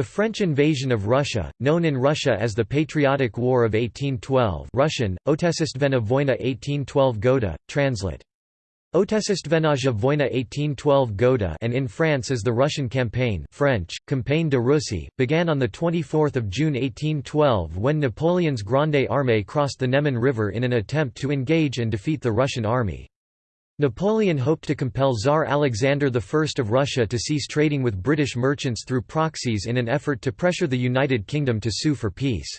The French invasion of Russia, known in Russia as the Patriotic War of 1812 Russian, Otesistvena Vojna 1812 Goda, translate. Vojna 1812 Goda and in France as the Russian Campaign French, Campagne de Russie, began on 24 June 1812 when Napoleon's Grande Armée crossed the Neman River in an attempt to engage and defeat the Russian army. Napoleon hoped to compel Tsar Alexander I of Russia to cease trading with British merchants through proxies in an effort to pressure the United Kingdom to sue for peace.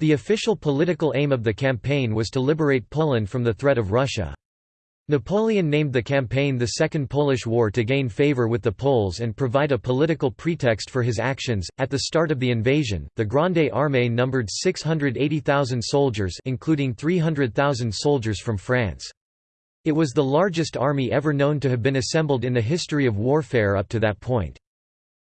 The official political aim of the campaign was to liberate Poland from the threat of Russia. Napoleon named the campaign the Second Polish War to gain favor with the Poles and provide a political pretext for his actions. At the start of the invasion, the Grande Armée numbered 680,000 soldiers, including 300,000 soldiers from France. It was the largest army ever known to have been assembled in the history of warfare up to that point.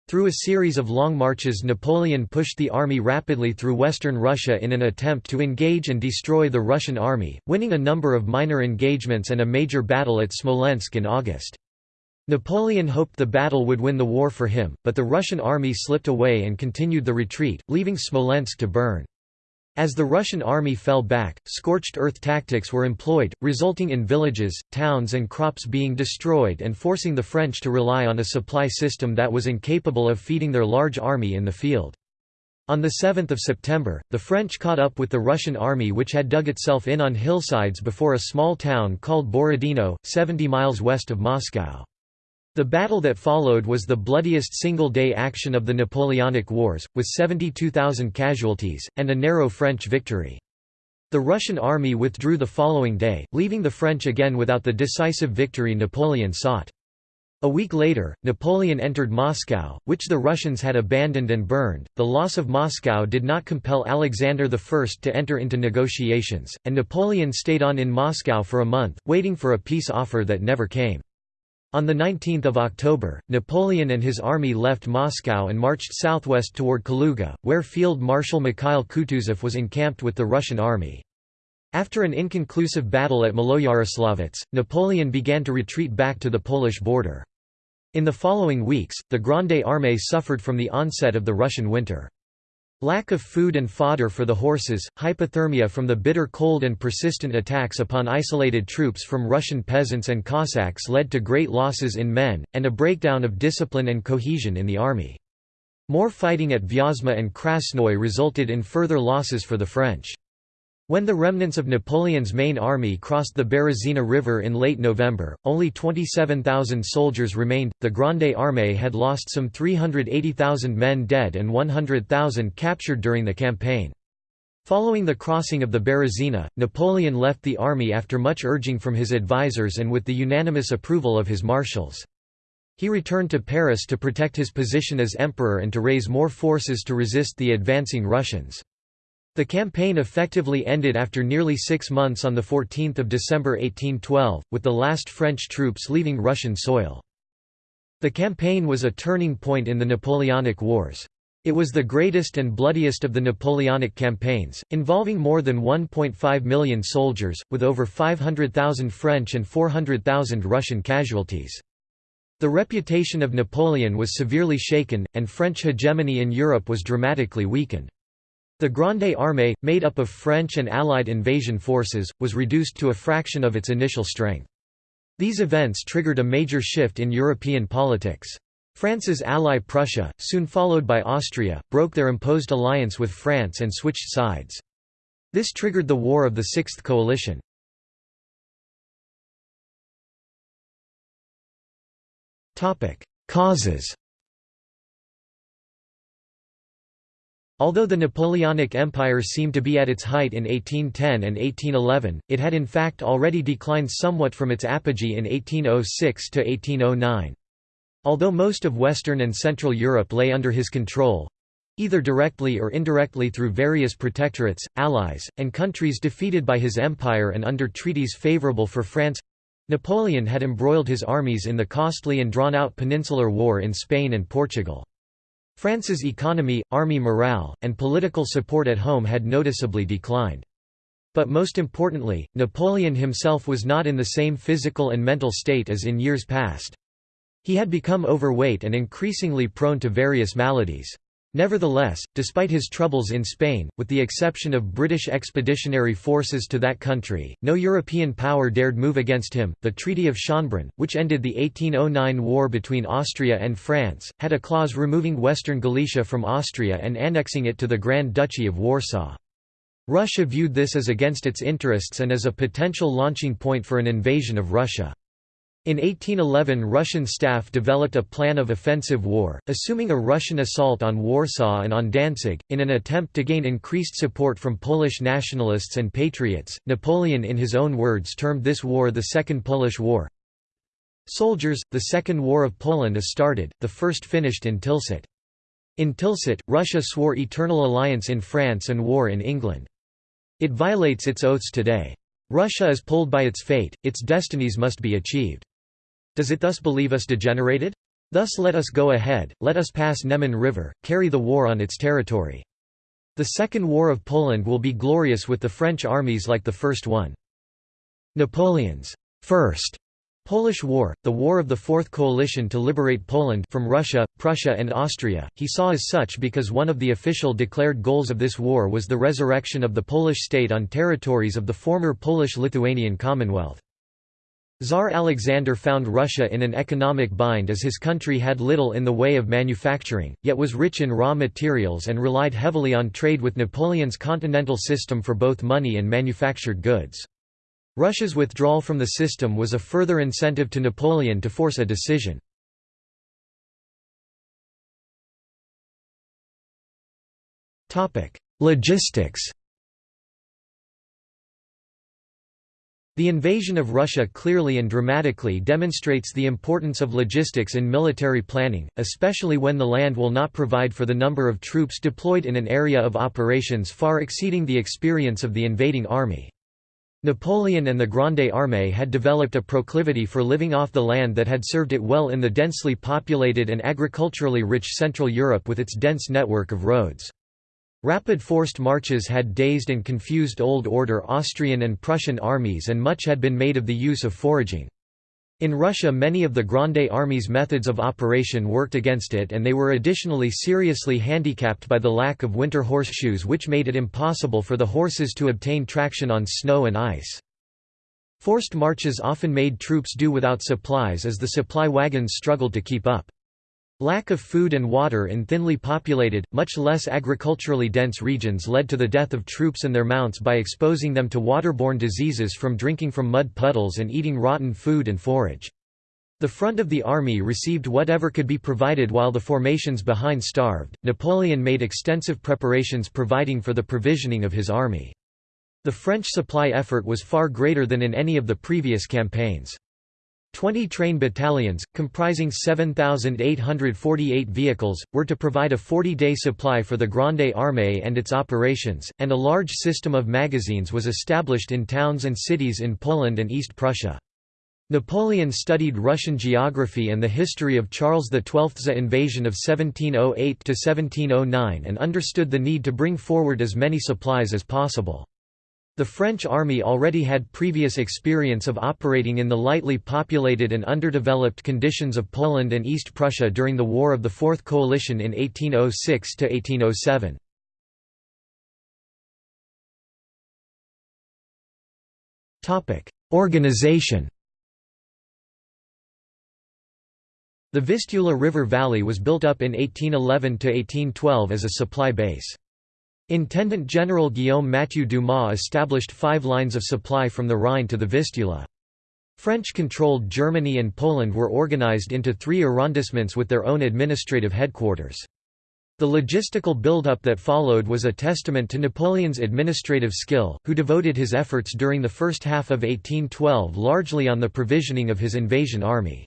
Through a series of long marches Napoleon pushed the army rapidly through western Russia in an attempt to engage and destroy the Russian army, winning a number of minor engagements and a major battle at Smolensk in August. Napoleon hoped the battle would win the war for him, but the Russian army slipped away and continued the retreat, leaving Smolensk to burn. As the Russian army fell back, scorched earth tactics were employed, resulting in villages, towns and crops being destroyed and forcing the French to rely on a supply system that was incapable of feeding their large army in the field. On 7 September, the French caught up with the Russian army which had dug itself in on hillsides before a small town called Borodino, 70 miles west of Moscow. The battle that followed was the bloodiest single-day action of the Napoleonic Wars, with 72,000 casualties, and a narrow French victory. The Russian army withdrew the following day, leaving the French again without the decisive victory Napoleon sought. A week later, Napoleon entered Moscow, which the Russians had abandoned and burned. The loss of Moscow did not compel Alexander I to enter into negotiations, and Napoleon stayed on in Moscow for a month, waiting for a peace offer that never came. On 19 October, Napoleon and his army left Moscow and marched southwest toward Kaluga, where Field Marshal Mikhail Kutuzov was encamped with the Russian army. After an inconclusive battle at Maloyaroslavets, Napoleon began to retreat back to the Polish border. In the following weeks, the Grande Armée suffered from the onset of the Russian winter. Lack of food and fodder for the horses, hypothermia from the bitter cold and persistent attacks upon isolated troops from Russian peasants and Cossacks led to great losses in men, and a breakdown of discipline and cohesion in the army. More fighting at Vyazma and Krasnoy resulted in further losses for the French. When the remnants of Napoleon's main army crossed the Berezina River in late November, only 27,000 soldiers remained. The Grande Armée had lost some 380,000 men dead and 100,000 captured during the campaign. Following the crossing of the Berezina, Napoleon left the army after much urging from his advisers and with the unanimous approval of his marshals. He returned to Paris to protect his position as emperor and to raise more forces to resist the advancing Russians. The campaign effectively ended after nearly six months on 14 December 1812, with the last French troops leaving Russian soil. The campaign was a turning point in the Napoleonic Wars. It was the greatest and bloodiest of the Napoleonic campaigns, involving more than 1.5 million soldiers, with over 500,000 French and 400,000 Russian casualties. The reputation of Napoleon was severely shaken, and French hegemony in Europe was dramatically weakened. The Grande Armée, made up of French and Allied invasion forces, was reduced to a fraction of its initial strength. These events triggered a major shift in European politics. France's ally Prussia, soon followed by Austria, broke their imposed alliance with France and switched sides. This triggered the War of the Sixth Coalition. Causes Although the Napoleonic Empire seemed to be at its height in 1810 and 1811, it had in fact already declined somewhat from its apogee in 1806 to 1809. Although most of Western and Central Europe lay under his control—either directly or indirectly through various protectorates, allies, and countries defeated by his empire and under treaties favorable for France—Napoleon had embroiled his armies in the costly and drawn-out Peninsular War in Spain and Portugal. France's economy, army morale, and political support at home had noticeably declined. But most importantly, Napoleon himself was not in the same physical and mental state as in years past. He had become overweight and increasingly prone to various maladies. Nevertheless, despite his troubles in Spain, with the exception of British expeditionary forces to that country, no European power dared move against him. The Treaty of Schönbrunn, which ended the 1809 war between Austria and France, had a clause removing Western Galicia from Austria and annexing it to the Grand Duchy of Warsaw. Russia viewed this as against its interests and as a potential launching point for an invasion of Russia. In 1811 Russian staff developed a plan of offensive war, assuming a Russian assault on Warsaw and on Danzig, in an attempt to gain increased support from Polish nationalists and patriots. Napoleon in his own words termed this war the Second Polish War. Soldiers, the Second War of Poland is started, the first finished in Tilsit. In Tilsit, Russia swore eternal alliance in France and war in England. It violates its oaths today. Russia is pulled by its fate, its destinies must be achieved. Does it thus believe us degenerated? Thus let us go ahead, let us pass Neman River, carry the war on its territory. The Second War of Poland will be glorious with the French armies like the first one. Napoleon's First Polish War, the war of the Fourth Coalition to liberate Poland from Russia, Prussia and Austria, he saw as such because one of the official declared goals of this war was the resurrection of the Polish state on territories of the former Polish-Lithuanian Commonwealth. Tsar Alexander found Russia in an economic bind as his country had little in the way of manufacturing, yet was rich in raw materials and relied heavily on trade with Napoleon's continental system for both money and manufactured goods. Russia's withdrawal from the system was a further incentive to Napoleon to force a decision. Logistics The invasion of Russia clearly and dramatically demonstrates the importance of logistics in military planning, especially when the land will not provide for the number of troops deployed in an area of operations far exceeding the experience of the invading army. Napoleon and the Grande Armée had developed a proclivity for living off the land that had served it well in the densely populated and agriculturally rich Central Europe with its dense network of roads. Rapid forced marches had dazed and confused Old Order Austrian and Prussian armies and much had been made of the use of foraging. In Russia many of the Grande Army's methods of operation worked against it and they were additionally seriously handicapped by the lack of winter horseshoes which made it impossible for the horses to obtain traction on snow and ice. Forced marches often made troops do without supplies as the supply wagons struggled to keep up. Lack of food and water in thinly populated, much less agriculturally dense regions led to the death of troops and their mounts by exposing them to waterborne diseases from drinking from mud puddles and eating rotten food and forage. The front of the army received whatever could be provided while the formations behind starved. Napoleon made extensive preparations providing for the provisioning of his army. The French supply effort was far greater than in any of the previous campaigns. Twenty train battalions, comprising 7,848 vehicles, were to provide a 40-day supply for the Grande Armée and its operations, and a large system of magazines was established in towns and cities in Poland and East Prussia. Napoleon studied Russian geography and the history of Charles XII's invasion of 1708–1709 and understood the need to bring forward as many supplies as possible. The French army already had previous experience of operating in the lightly populated and underdeveloped conditions of Poland and East Prussia during the War of the Fourth Coalition in 1806–1807. Organization The Vistula River Valley was built up in 1811–1812 as a supply base. Intendant General Guillaume Mathieu Dumas established five lines of supply from the Rhine to the Vistula. French-controlled Germany and Poland were organized into three arrondissements with their own administrative headquarters. The logistical build-up that followed was a testament to Napoleon's administrative skill, who devoted his efforts during the first half of 1812 largely on the provisioning of his invasion army.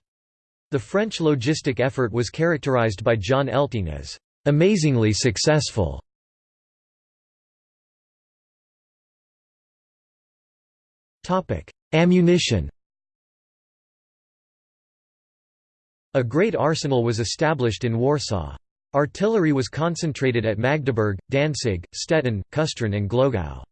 The French logistic effort was characterized by John Elting as amazingly successful. Ammunition A great arsenal was established in Warsaw. Artillery was concentrated at Magdeburg, Danzig, Stettin, Kustrin and Glogau.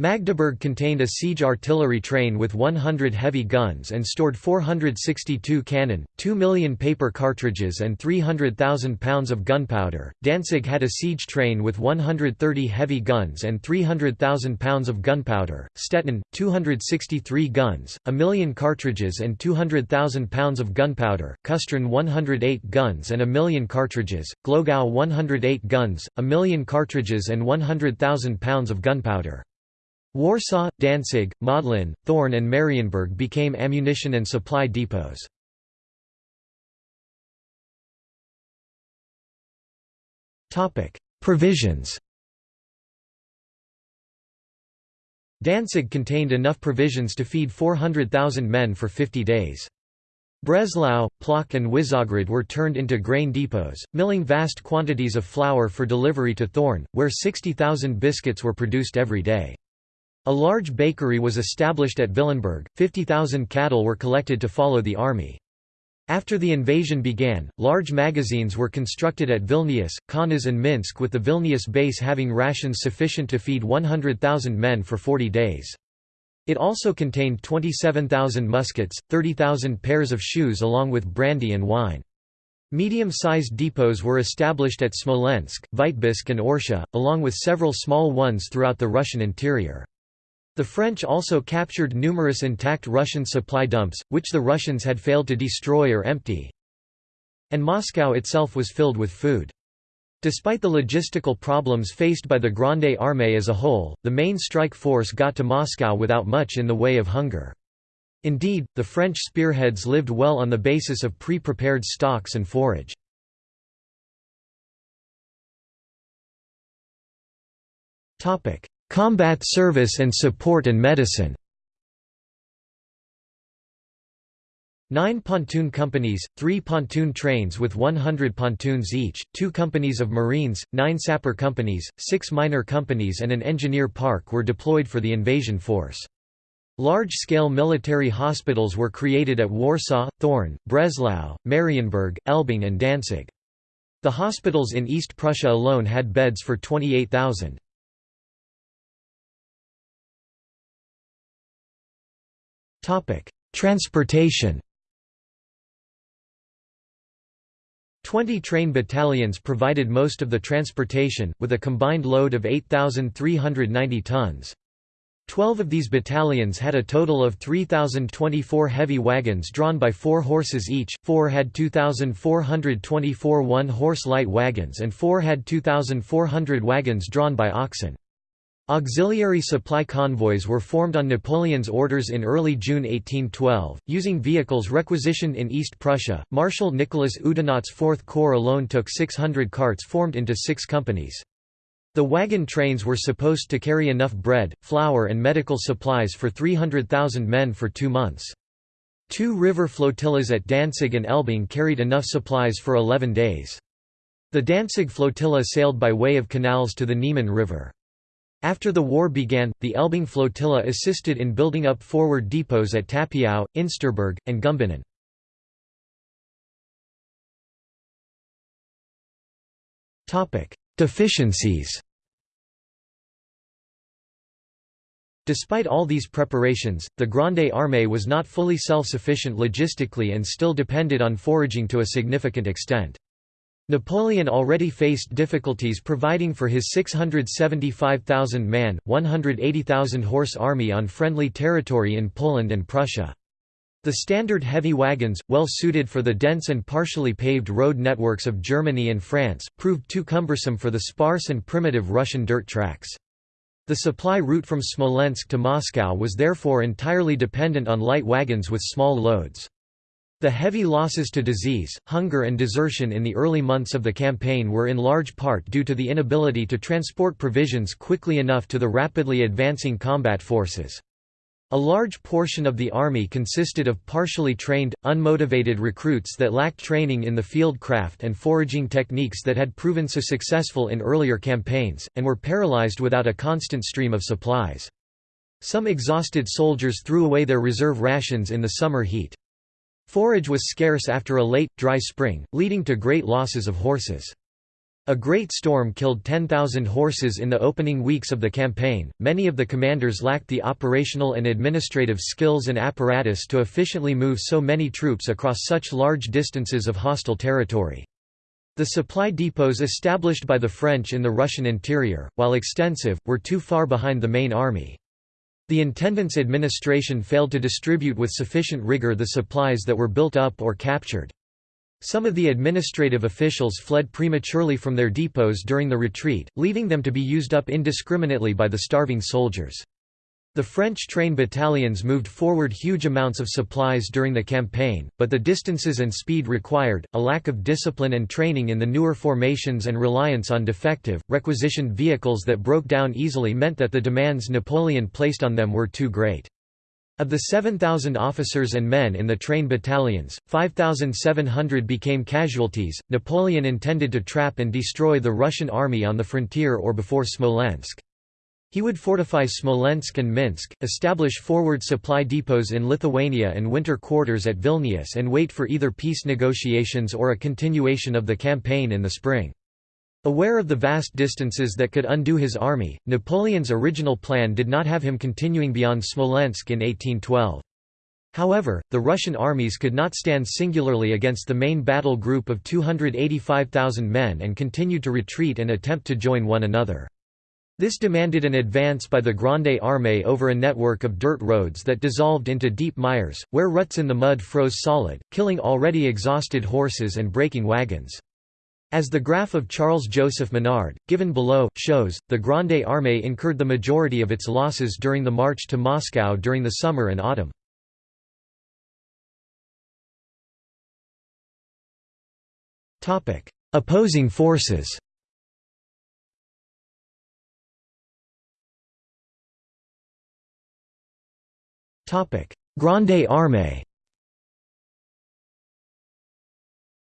Magdeburg contained a siege artillery train with 100 heavy guns and stored 462 cannon, 2 million paper cartridges and 300,000 pounds of gunpowder. Danzig had a siege train with 130 heavy guns and 300,000 pounds of gunpowder, Stettin, 263 guns, a million cartridges and 200,000 pounds of gunpowder, Kustrin 108 guns and a million cartridges, Glogau 108 guns, a million cartridges and 100,000 pounds of gunpowder. Warsaw, Danzig, Modlin, Thorn and Marienburg became ammunition and supply depots. Provisions Danzig contained enough provisions to feed 400,000 men for 50 days. Breslau, Plock and Wyszogrod were turned into grain depots, milling vast quantities of flour for delivery to Thorn, where 60,000 biscuits were produced every day. A large bakery was established at Willenberg, 50,000 cattle were collected to follow the army. After the invasion began, large magazines were constructed at Vilnius, Kaunas and Minsk with the Vilnius base having rations sufficient to feed 100,000 men for 40 days. It also contained 27,000 muskets, 30,000 pairs of shoes along with brandy and wine. Medium-sized depots were established at Smolensk, Vitebsk and Orsha, along with several small ones throughout the Russian interior. The French also captured numerous intact Russian supply dumps, which the Russians had failed to destroy or empty. And Moscow itself was filled with food. Despite the logistical problems faced by the Grande Armée as a whole, the main strike force got to Moscow without much in the way of hunger. Indeed, the French spearheads lived well on the basis of pre-prepared stocks and forage. Combat service and support and medicine Nine pontoon companies, three pontoon trains with 100 pontoons each, two companies of marines, nine sapper companies, six miner companies and an engineer park were deployed for the invasion force. Large-scale military hospitals were created at Warsaw, Thorn, Breslau, Marienburg, Elbing and Danzig. The hospitals in East Prussia alone had beds for 28,000. Topic: Transportation. Twenty train battalions provided most of the transportation, with a combined load of 8,390 tons. Twelve of these battalions had a total of 3,024 heavy wagons drawn by four horses each, four had 2,424 one-horse light wagons and four had 2,400 wagons drawn by oxen. Auxiliary supply convoys were formed on Napoleon's orders in early June 1812, using vehicles requisitioned in East Prussia. Marshal Nicholas Oudinot's Fourth Corps alone took 600 carts formed into six companies. The wagon trains were supposed to carry enough bread, flour and medical supplies for 300,000 men for two months. Two river flotillas at Danzig and Elbing carried enough supplies for 11 days. The Danzig flotilla sailed by way of canals to the Niemen River. After the war began, the Elbing flotilla assisted in building up forward depots at Tapiau, Insterburg, and Gumbinnen. Deficiencies Despite all these preparations, the Grande Armée was not fully self-sufficient logistically and still depended on foraging to a significant extent. Napoleon already faced difficulties providing for his 675,000-man, 180,000-horse army on friendly territory in Poland and Prussia. The standard heavy wagons, well suited for the dense and partially paved road networks of Germany and France, proved too cumbersome for the sparse and primitive Russian dirt tracks. The supply route from Smolensk to Moscow was therefore entirely dependent on light wagons with small loads. The heavy losses to disease, hunger and desertion in the early months of the campaign were in large part due to the inability to transport provisions quickly enough to the rapidly advancing combat forces. A large portion of the army consisted of partially trained, unmotivated recruits that lacked training in the field craft and foraging techniques that had proven so successful in earlier campaigns, and were paralyzed without a constant stream of supplies. Some exhausted soldiers threw away their reserve rations in the summer heat. Forage was scarce after a late, dry spring, leading to great losses of horses. A great storm killed 10,000 horses in the opening weeks of the campaign. Many of the commanders lacked the operational and administrative skills and apparatus to efficiently move so many troops across such large distances of hostile territory. The supply depots established by the French in the Russian interior, while extensive, were too far behind the main army. The intendant's administration failed to distribute with sufficient rigor the supplies that were built up or captured. Some of the administrative officials fled prematurely from their depots during the retreat, leaving them to be used up indiscriminately by the starving soldiers. The French train battalions moved forward huge amounts of supplies during the campaign, but the distances and speed required, a lack of discipline and training in the newer formations and reliance on defective, requisitioned vehicles that broke down easily meant that the demands Napoleon placed on them were too great. Of the 7,000 officers and men in the train battalions, 5,700 became casualties. Napoleon intended to trap and destroy the Russian army on the frontier or before Smolensk. He would fortify Smolensk and Minsk, establish forward supply depots in Lithuania and winter quarters at Vilnius and wait for either peace negotiations or a continuation of the campaign in the spring. Aware of the vast distances that could undo his army, Napoleon's original plan did not have him continuing beyond Smolensk in 1812. However, the Russian armies could not stand singularly against the main battle group of 285,000 men and continued to retreat and attempt to join one another. This demanded an advance by the Grande Armée over a network of dirt roads that dissolved into deep mires, where ruts in the mud froze solid, killing already exhausted horses and breaking wagons. As the graph of Charles-Joseph Minard, given below, shows, the Grande Armée incurred the majority of its losses during the march to Moscow during the summer and autumn. Opposing forces Grande Armée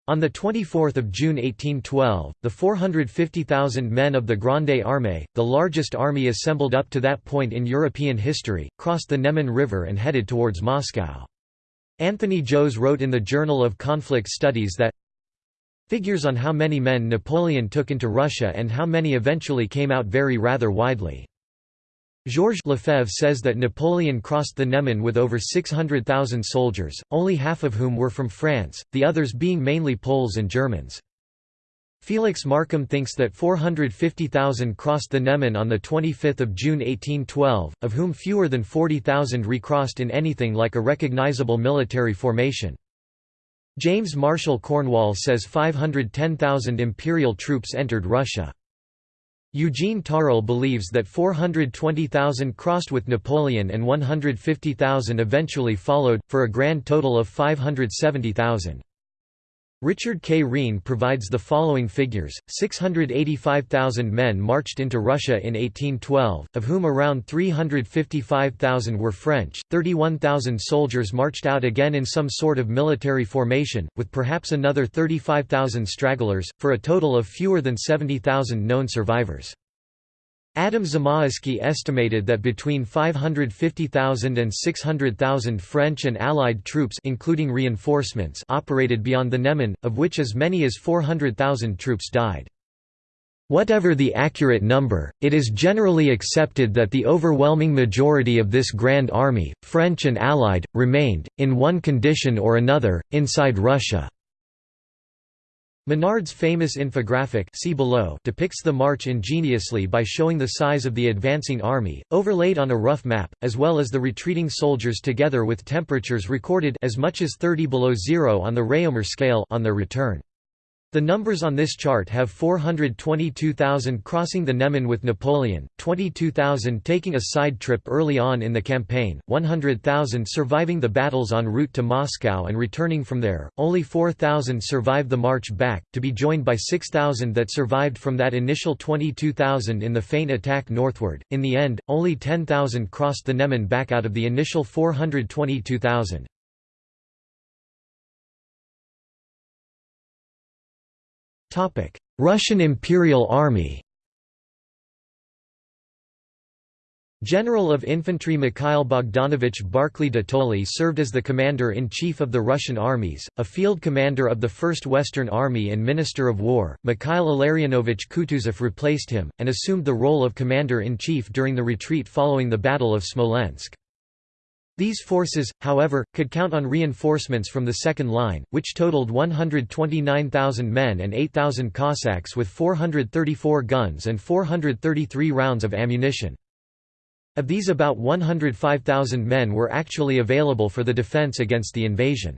On 24 June 1812, the 450,000 men of the Grande Armée, the largest army assembled up to that point in European history, crossed the Neman River and headed towards Moscow. Anthony Joes wrote in the Journal of Conflict Studies that Figures on how many men Napoleon took into Russia and how many eventually came out vary rather widely. Georges Lefebvre says that Napoleon crossed the Neman with over 600,000 soldiers, only half of whom were from France, the others being mainly Poles and Germans. Felix Markham thinks that 450,000 crossed the Neman on 25 June 1812, of whom fewer than 40,000 recrossed in anything like a recognizable military formation. James Marshall Cornwall says 510,000 imperial troops entered Russia. Eugene Tarle believes that 420,000 crossed with Napoleon and 150,000 eventually followed, for a grand total of 570,000. Richard K. Riehn provides the following figures, 685,000 men marched into Russia in 1812, of whom around 355,000 were French, 31,000 soldiers marched out again in some sort of military formation, with perhaps another 35,000 stragglers, for a total of fewer than 70,000 known survivors. Adam Zamoyski estimated that between 550,000 and 600,000 French and Allied troops including reinforcements operated beyond the Neman, of which as many as 400,000 troops died. Whatever the accurate number, it is generally accepted that the overwhelming majority of this Grand Army, French and Allied, remained, in one condition or another, inside Russia. Minard's famous infographic see below depicts the march ingeniously by showing the size of the advancing army, overlaid on a rough map, as well as the retreating soldiers together with temperatures recorded as much as 30 below zero on the Réaumur scale on their return. The numbers on this chart have 422,000 crossing the Neman with Napoleon, 22,000 taking a side trip early on in the campaign, 100,000 surviving the battles en route to Moscow and returning from there, only 4,000 survived the march back, to be joined by 6,000 that survived from that initial 22,000 in the feint attack northward. In the end, only 10,000 crossed the Neman back out of the initial 422,000. Russian Imperial Army General of Infantry Mikhail Bogdanovich Barclay de Tolly served as the commander-in-chief of the Russian armies, a field commander of the First Western Army and Minister of War. Mikhail Illarionovich Kutuzov replaced him, and assumed the role of commander-in-chief during the retreat following the Battle of Smolensk. These forces, however, could count on reinforcements from the second line, which totaled 129,000 men and 8,000 Cossacks with 434 guns and 433 rounds of ammunition. Of these about 105,000 men were actually available for the defense against the invasion.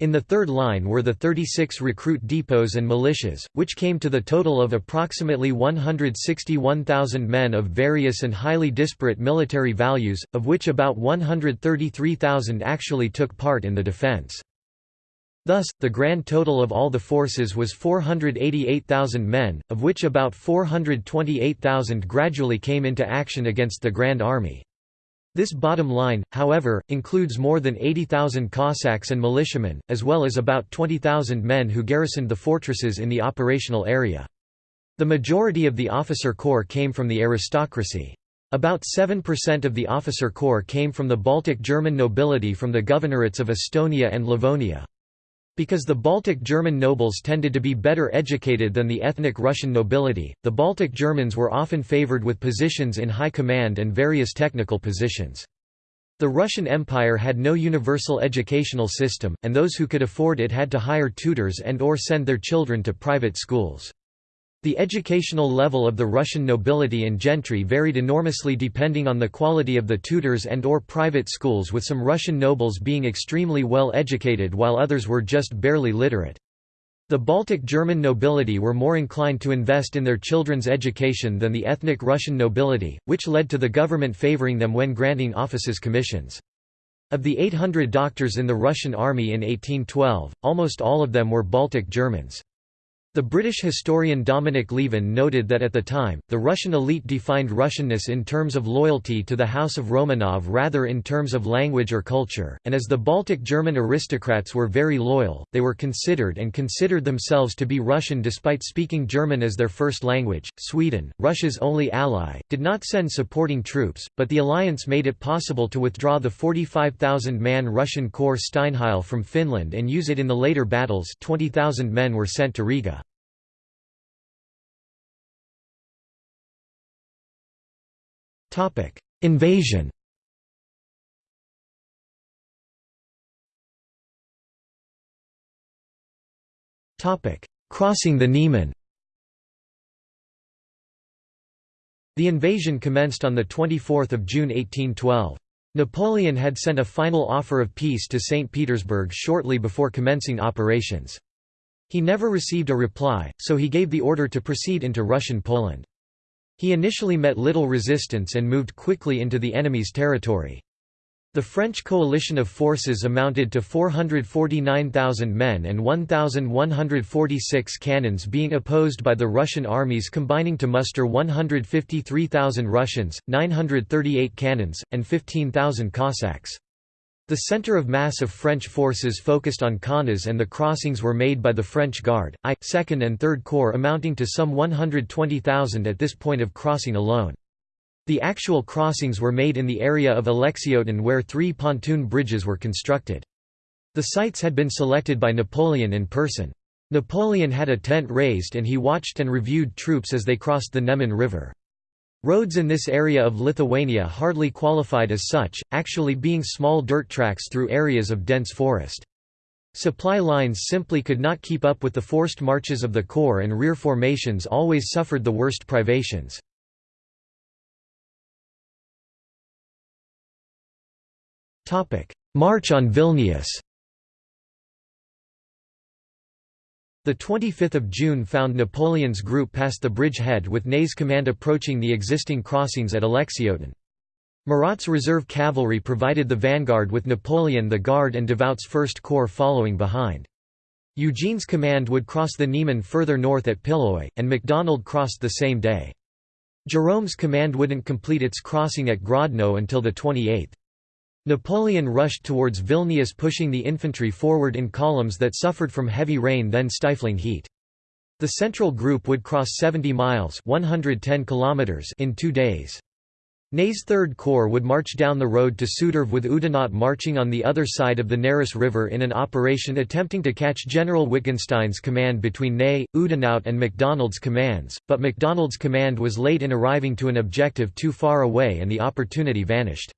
In the third line were the 36 recruit depots and militias, which came to the total of approximately 161,000 men of various and highly disparate military values, of which about 133,000 actually took part in the defense. Thus, the grand total of all the forces was 488,000 men, of which about 428,000 gradually came into action against the Grand Army. This bottom line, however, includes more than 80,000 Cossacks and militiamen, as well as about 20,000 men who garrisoned the fortresses in the operational area. The majority of the officer corps came from the aristocracy. About 7% of the officer corps came from the Baltic German nobility from the governorates of Estonia and Livonia. Because the Baltic German nobles tended to be better educated than the ethnic Russian nobility, the Baltic Germans were often favored with positions in high command and various technical positions. The Russian Empire had no universal educational system, and those who could afford it had to hire tutors and or send their children to private schools. The educational level of the Russian nobility and gentry varied enormously depending on the quality of the tutors and or private schools with some Russian nobles being extremely well educated while others were just barely literate. The Baltic German nobility were more inclined to invest in their children's education than the ethnic Russian nobility, which led to the government favoring them when granting offices commissions. Of the 800 doctors in the Russian army in 1812, almost all of them were Baltic Germans. The British historian Dominic Lieven noted that at the time, the Russian elite defined Russianness in terms of loyalty to the House of Romanov rather in terms of language or culture, and as the Baltic German aristocrats were very loyal, they were considered and considered themselves to be Russian despite speaking German as their first language. Sweden, Russia's only ally, did not send supporting troops, but the alliance made it possible to withdraw the 45,000-man Russian Corps Steinheil from Finland and use it in the later battles 20,000 men were sent to Riga. Invasion Topic: Crossing the Niemen The invasion commenced on 24 June 1812. Napoleon had sent a final offer of peace to St. Petersburg shortly before commencing operations. He never received a reply, so he gave the order to proceed into Russian Poland. He initially met little resistance and moved quickly into the enemy's territory. The French coalition of forces amounted to 449,000 men and 1,146 cannons being opposed by the Russian armies combining to muster 153,000 Russians, 938 cannons, and 15,000 Cossacks. The center of mass of French forces focused on Kaunas and the crossings were made by the French Guard, I, 2nd and 3rd Corps amounting to some 120,000 at this point of crossing alone. The actual crossings were made in the area of Alexioten where three pontoon bridges were constructed. The sites had been selected by Napoleon in person. Napoleon had a tent raised and he watched and reviewed troops as they crossed the Neman River. Roads in this area of Lithuania hardly qualified as such, actually being small dirt tracks through areas of dense forest. Supply lines simply could not keep up with the forced marches of the corps and rear formations always suffered the worst privations. March on Vilnius The 25th of June found Napoleon's group past the bridgehead with Ney's command approaching the existing crossings at Alexioten. Murat's reserve cavalry provided the vanguard with Napoleon the Guard and Davout's First Corps following behind. Eugene's command would cross the Niemen further north at Pilloy, and MacDonald crossed the same day. Jerome's command wouldn't complete its crossing at Grodno until the 28th. Napoleon rushed towards Vilnius pushing the infantry forward in columns that suffered from heavy rain then stifling heat. The central group would cross 70 miles 110 kilometers in two days. Ney's Third Corps would march down the road to Suderve with Oudinot marching on the other side of the Neris River in an operation attempting to catch General Wittgenstein's command between Ney, Oudinot and MacDonald's commands, but MacDonald's command was late in arriving to an objective too far away and the opportunity vanished.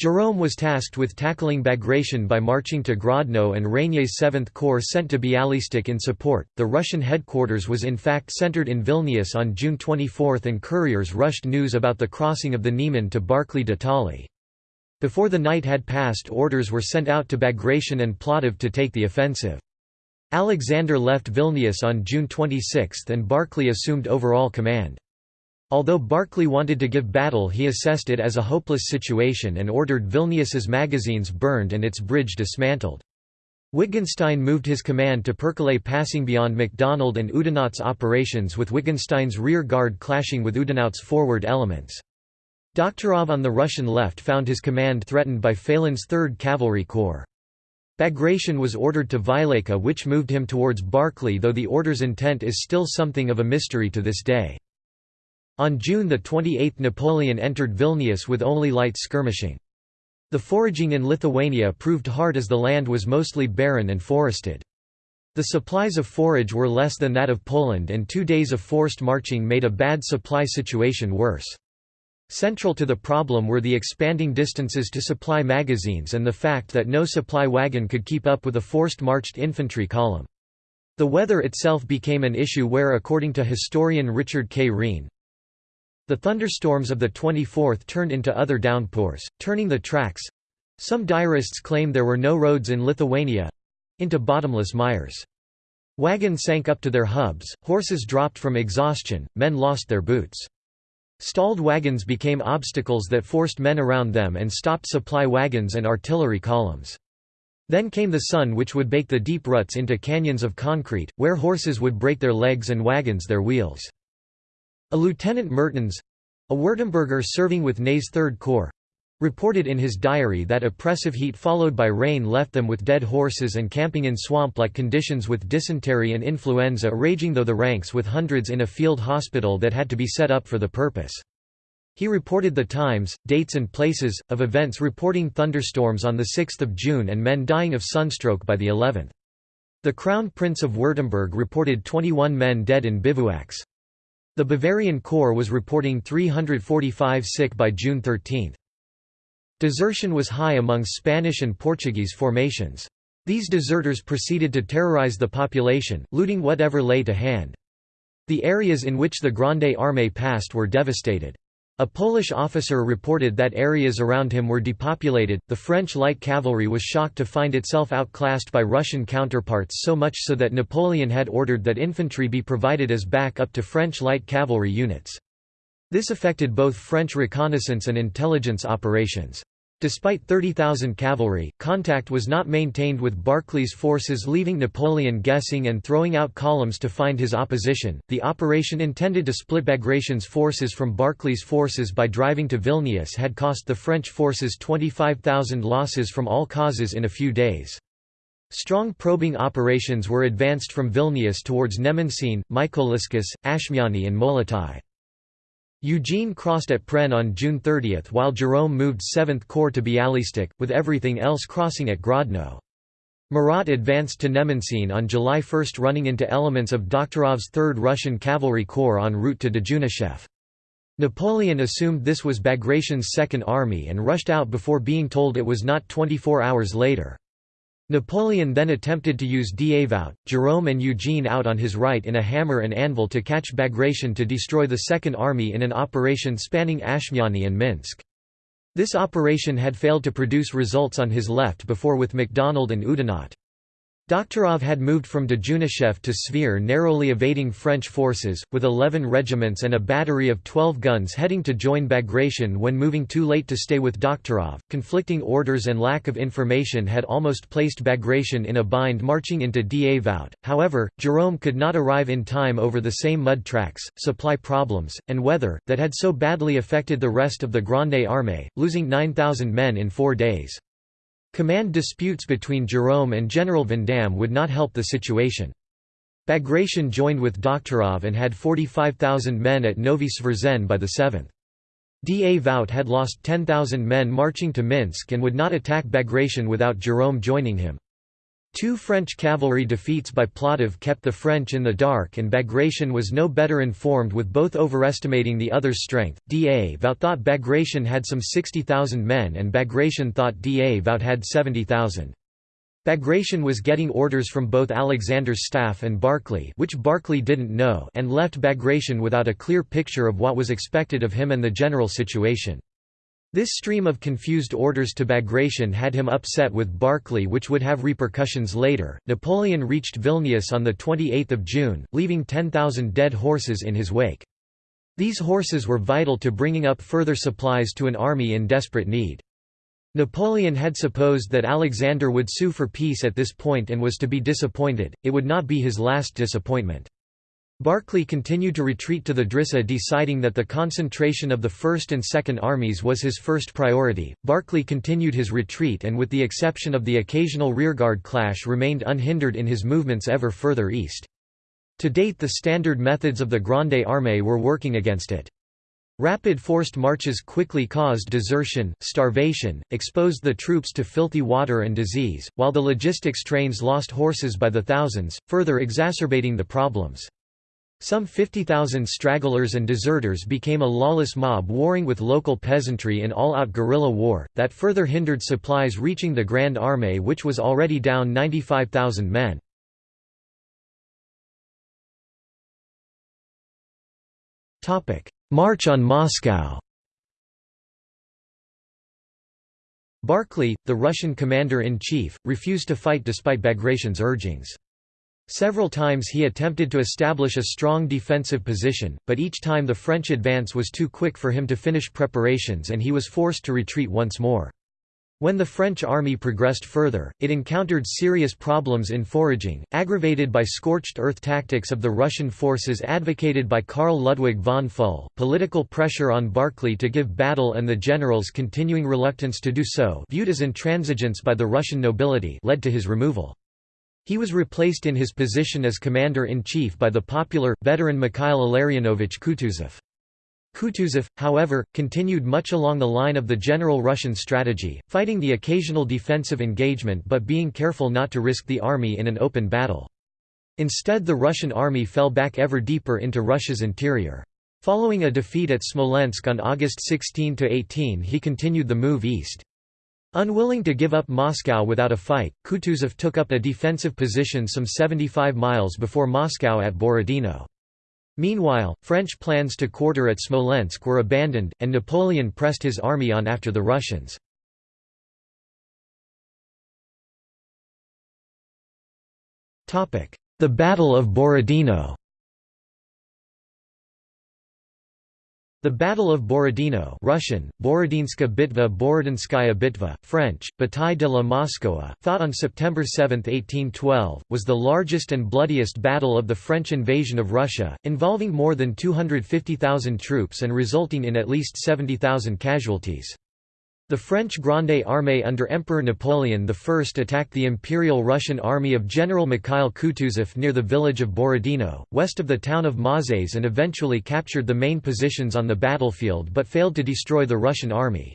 Jérôme was tasked with tackling Bagration by marching to Grodno and Regnier's 7th Corps sent to Bialystok in support. The Russian headquarters was in fact centered in Vilnius on June 24 and couriers rushed news about the crossing of the Niemen to Barclay de Tolly. Before the night had passed orders were sent out to Bagration and Platov to take the offensive. Alexander left Vilnius on June 26 and Barclay assumed overall command. Although Barclay wanted to give battle he assessed it as a hopeless situation and ordered Vilnius's magazines burned and its bridge dismantled. Wittgenstein moved his command to Percolaye passing beyond MacDonald and Oudinot's operations with Wittgenstein's rear guard clashing with Oudinot's forward elements. Doktorov on the Russian left found his command threatened by Phelan's 3rd Cavalry Corps. Bagration was ordered to Vileika which moved him towards Barclay though the order's intent is still something of a mystery to this day. On June 28 Napoleon entered Vilnius with only light skirmishing. The foraging in Lithuania proved hard as the land was mostly barren and forested. The supplies of forage were less than that of Poland and two days of forced marching made a bad supply situation worse. Central to the problem were the expanding distances to supply magazines and the fact that no supply wagon could keep up with a forced marched infantry column. The weather itself became an issue where according to historian Richard K. Riehn, the thunderstorms of the 24th turned into other downpours, turning the tracks some diarists claim there were no roads in Lithuania into bottomless mires. Wagons sank up to their hubs, horses dropped from exhaustion, men lost their boots. Stalled wagons became obstacles that forced men around them and stopped supply wagons and artillery columns. Then came the sun which would bake the deep ruts into canyons of concrete, where horses would break their legs and wagons their wheels. A Lieutenant Mertens—a Württemberger serving with Ney's Third Corps, reported in his diary that oppressive heat followed by rain left them with dead horses and camping in swamp-like conditions with dysentery and influenza raging though the ranks with hundreds in a field hospital that had to be set up for the purpose. He reported the times, dates and places, of events reporting thunderstorms on 6 June and men dying of sunstroke by the 11th. The Crown Prince of Württemberg reported 21 men dead in bivouacs. The Bavarian Corps was reporting 345 sick by June 13. Desertion was high among Spanish and Portuguese formations. These deserters proceeded to terrorize the population, looting whatever lay to hand. The areas in which the Grande Armée passed were devastated. A Polish officer reported that areas around him were depopulated. The French light cavalry was shocked to find itself outclassed by Russian counterparts so much so that Napoleon had ordered that infantry be provided as backup to French light cavalry units. This affected both French reconnaissance and intelligence operations. Despite 30,000 cavalry, contact was not maintained with Barclay's forces, leaving Napoleon guessing and throwing out columns to find his opposition. The operation intended to split Bagration's forces from Barclay's forces by driving to Vilnius had cost the French forces 25,000 losses from all causes in a few days. Strong probing operations were advanced from Vilnius towards Nemenčine, Mykolaiskis, Ašmiany and Molotai. Eugene crossed at Pren on June 30 while Jerome moved 7th Corps to Bialystok, with everything else crossing at Grodno. Murat advanced to Nemenčine on July 1 running into elements of Doktorov's 3rd Russian Cavalry Corps en route to Dejunischev. Napoleon assumed this was Bagration's Second Army and rushed out before being told it was not 24 hours later. Napoleon then attempted to use Davout, Jerome and Eugene out on his right in a hammer and anvil to catch Bagration to destroy the Second Army in an operation spanning Ašmiany and Minsk. This operation had failed to produce results on his left before with MacDonald and Oudinot. Doktorov had moved from Dejunischev to Svir narrowly evading French forces, with 11 regiments and a battery of 12 guns heading to join Bagration when moving too late to stay with Doktorov. Conflicting orders and lack of information had almost placed Bagration in a bind marching into Davout. However, Jerome could not arrive in time over the same mud tracks, supply problems, and weather, that had so badly affected the rest of the Grande Armée, losing 9,000 men in four days. Command disputes between Jerome and General Vandamme would not help the situation. Bagration joined with Doktorov and had 45,000 men at Novi Svrzen by the 7th. Davout had lost 10,000 men marching to Minsk and would not attack Bagration without Jerome joining him. Two French cavalry defeats by Platov kept the French in the dark and Bagration was no better informed with both overestimating the other's strength. Davout thought Bagration had some 60,000 men and Bagration thought Davout had 70,000. Bagration was getting orders from both Alexander's staff and Barclay which Barclay didn't know and left Bagration without a clear picture of what was expected of him and the general situation. This stream of confused orders to Bagration had him upset with Barclay which would have repercussions later. Napoleon reached Vilnius on 28 June, leaving 10,000 dead horses in his wake. These horses were vital to bringing up further supplies to an army in desperate need. Napoleon had supposed that Alexander would sue for peace at this point and was to be disappointed, it would not be his last disappointment. Barclay continued to retreat to the Drissa deciding that the concentration of the First and Second Armies was his first priority. Barclay continued his retreat and with the exception of the occasional rearguard clash remained unhindered in his movements ever further east. To date the standard methods of the Grande Armée were working against it. Rapid forced marches quickly caused desertion, starvation, exposed the troops to filthy water and disease, while the logistics trains lost horses by the thousands, further exacerbating the problems. Some 50,000 stragglers and deserters became a lawless mob warring with local peasantry in all-out guerrilla war, that further hindered supplies reaching the Grand Armée which was already down 95,000 men. March on Moscow Barclay, the Russian commander-in-chief, refused to fight despite Bagration's urgings. Several times he attempted to establish a strong defensive position, but each time the French advance was too quick for him to finish preparations and he was forced to retreat once more. When the French army progressed further, it encountered serious problems in foraging, aggravated by scorched earth tactics of the Russian forces advocated by Karl Ludwig von Pfuhl, political pressure on Barclay to give battle and the general's continuing reluctance to do so viewed as intransigence by the Russian nobility led to his removal. He was replaced in his position as commander-in-chief by the popular, veteran Mikhail Illarionovich Kutuzov. Kutuzov, however, continued much along the line of the general Russian strategy, fighting the occasional defensive engagement but being careful not to risk the army in an open battle. Instead the Russian army fell back ever deeper into Russia's interior. Following a defeat at Smolensk on August 16–18 he continued the move east. Unwilling to give up Moscow without a fight, Kutuzov took up a defensive position some 75 miles before Moscow at Borodino. Meanwhile, French plans to quarter at Smolensk were abandoned, and Napoleon pressed his army on after the Russians. The Battle of Borodino The Battle of Borodino Russian, Borodinska bitva Borodinskaya bitva, French, Bataille de la Moskowa, fought on September 7, 1812, was the largest and bloodiest battle of the French invasion of Russia, involving more than 250,000 troops and resulting in at least 70,000 casualties. The French Grande Armée under Emperor Napoleon I attacked the Imperial Russian army of General Mikhail Kutuzov near the village of Borodino, west of the town of Mozhaisk and eventually captured the main positions on the battlefield but failed to destroy the Russian army.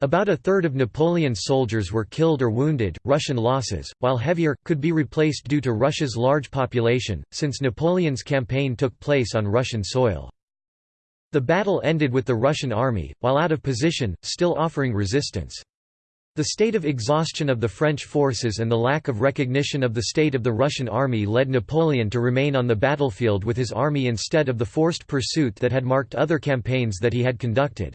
About a third of Napoleon's soldiers were killed or wounded, Russian losses, while heavier, could be replaced due to Russia's large population, since Napoleon's campaign took place on Russian soil. The battle ended with the Russian army, while out of position, still offering resistance. The state of exhaustion of the French forces and the lack of recognition of the state of the Russian army led Napoleon to remain on the battlefield with his army instead of the forced pursuit that had marked other campaigns that he had conducted.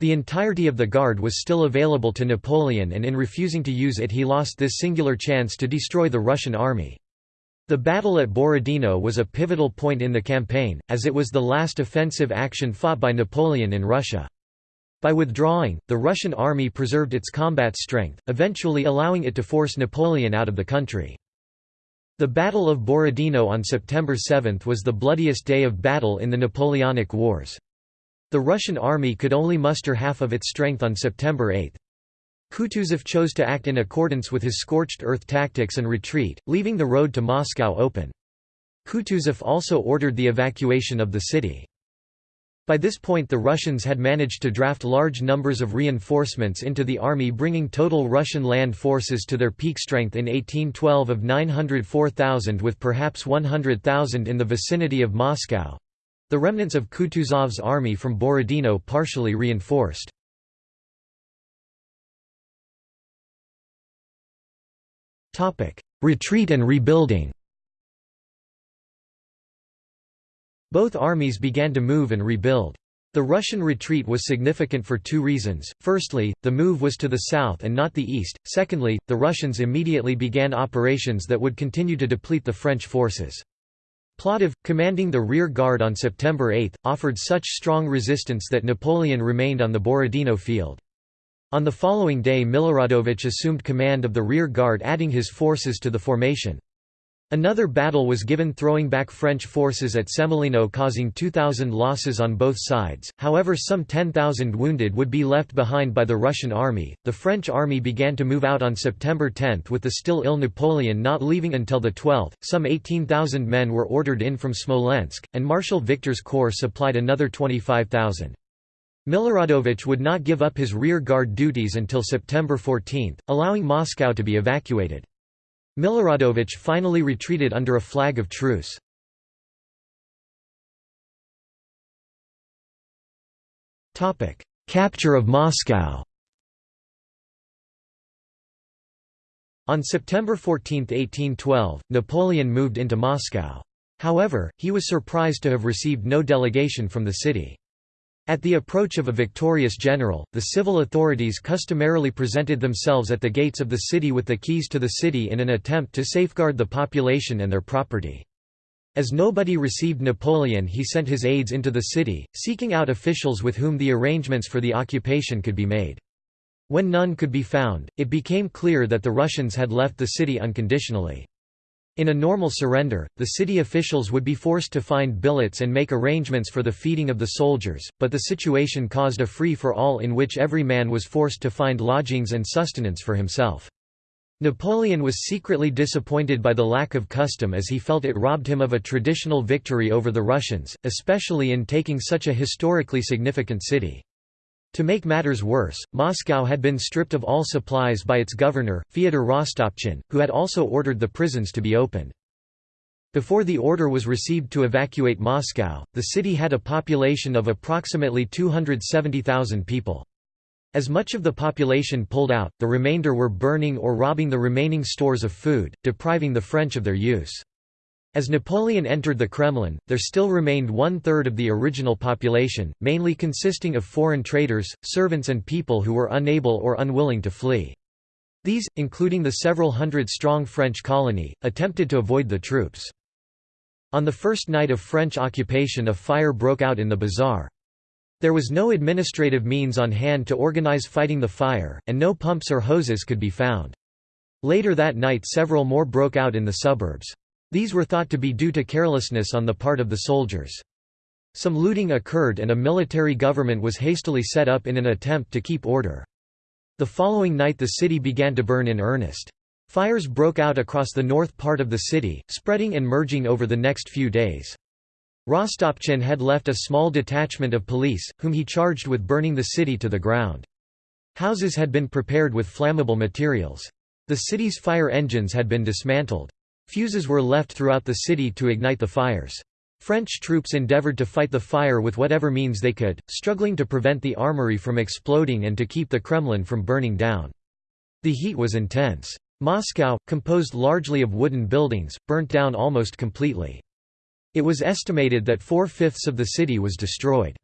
The entirety of the Guard was still available to Napoleon and in refusing to use it he lost this singular chance to destroy the Russian army. The battle at Borodino was a pivotal point in the campaign, as it was the last offensive action fought by Napoleon in Russia. By withdrawing, the Russian army preserved its combat strength, eventually allowing it to force Napoleon out of the country. The Battle of Borodino on September 7 was the bloodiest day of battle in the Napoleonic Wars. The Russian army could only muster half of its strength on September 8. Kutuzov chose to act in accordance with his scorched earth tactics and retreat, leaving the road to Moscow open. Kutuzov also ordered the evacuation of the city. By this point the Russians had managed to draft large numbers of reinforcements into the army bringing total Russian land forces to their peak strength in 1812 of 904,000 with perhaps 100,000 in the vicinity of Moscow—the remnants of Kutuzov's army from Borodino partially reinforced. Retreat and rebuilding Both armies began to move and rebuild. The Russian retreat was significant for two reasons. Firstly, the move was to the south and not the east. Secondly, the Russians immediately began operations that would continue to deplete the French forces. Platov, commanding the rear guard on September 8, offered such strong resistance that Napoleon remained on the Borodino field. On the following day Miloradovich assumed command of the rear guard adding his forces to the formation. Another battle was given throwing back French forces at Semolino causing 2,000 losses on both sides, however some 10,000 wounded would be left behind by the Russian army. The French army began to move out on September 10 with the still ill Napoleon not leaving until the 12th. Some 18,000 men were ordered in from Smolensk, and Marshal Victor's corps supplied another 25,000. Miloradovich would not give up his rear guard duties until September 14, allowing Moscow to be evacuated. Miloradovich finally retreated under a flag of truce. Capture of Moscow On September 14, 1812, Napoleon moved into Moscow. However, he was surprised to have received no delegation from the city. At the approach of a victorious general, the civil authorities customarily presented themselves at the gates of the city with the keys to the city in an attempt to safeguard the population and their property. As nobody received Napoleon he sent his aides into the city, seeking out officials with whom the arrangements for the occupation could be made. When none could be found, it became clear that the Russians had left the city unconditionally. In a normal surrender, the city officials would be forced to find billets and make arrangements for the feeding of the soldiers, but the situation caused a free-for-all in which every man was forced to find lodgings and sustenance for himself. Napoleon was secretly disappointed by the lack of custom as he felt it robbed him of a traditional victory over the Russians, especially in taking such a historically significant city. To make matters worse, Moscow had been stripped of all supplies by its governor, Fyodor Rostopchin, who had also ordered the prisons to be opened. Before the order was received to evacuate Moscow, the city had a population of approximately 270,000 people. As much of the population pulled out, the remainder were burning or robbing the remaining stores of food, depriving the French of their use. As Napoleon entered the Kremlin, there still remained one-third of the original population, mainly consisting of foreign traders, servants and people who were unable or unwilling to flee. These, including the several hundred-strong French colony, attempted to avoid the troops. On the first night of French occupation a fire broke out in the bazaar. There was no administrative means on hand to organize fighting the fire, and no pumps or hoses could be found. Later that night several more broke out in the suburbs. These were thought to be due to carelessness on the part of the soldiers. Some looting occurred and a military government was hastily set up in an attempt to keep order. The following night the city began to burn in earnest. Fires broke out across the north part of the city, spreading and merging over the next few days. Rostopchin had left a small detachment of police, whom he charged with burning the city to the ground. Houses had been prepared with flammable materials. The city's fire engines had been dismantled. Fuses were left throughout the city to ignite the fires. French troops endeavored to fight the fire with whatever means they could, struggling to prevent the armory from exploding and to keep the Kremlin from burning down. The heat was intense. Moscow, composed largely of wooden buildings, burnt down almost completely. It was estimated that four-fifths of the city was destroyed.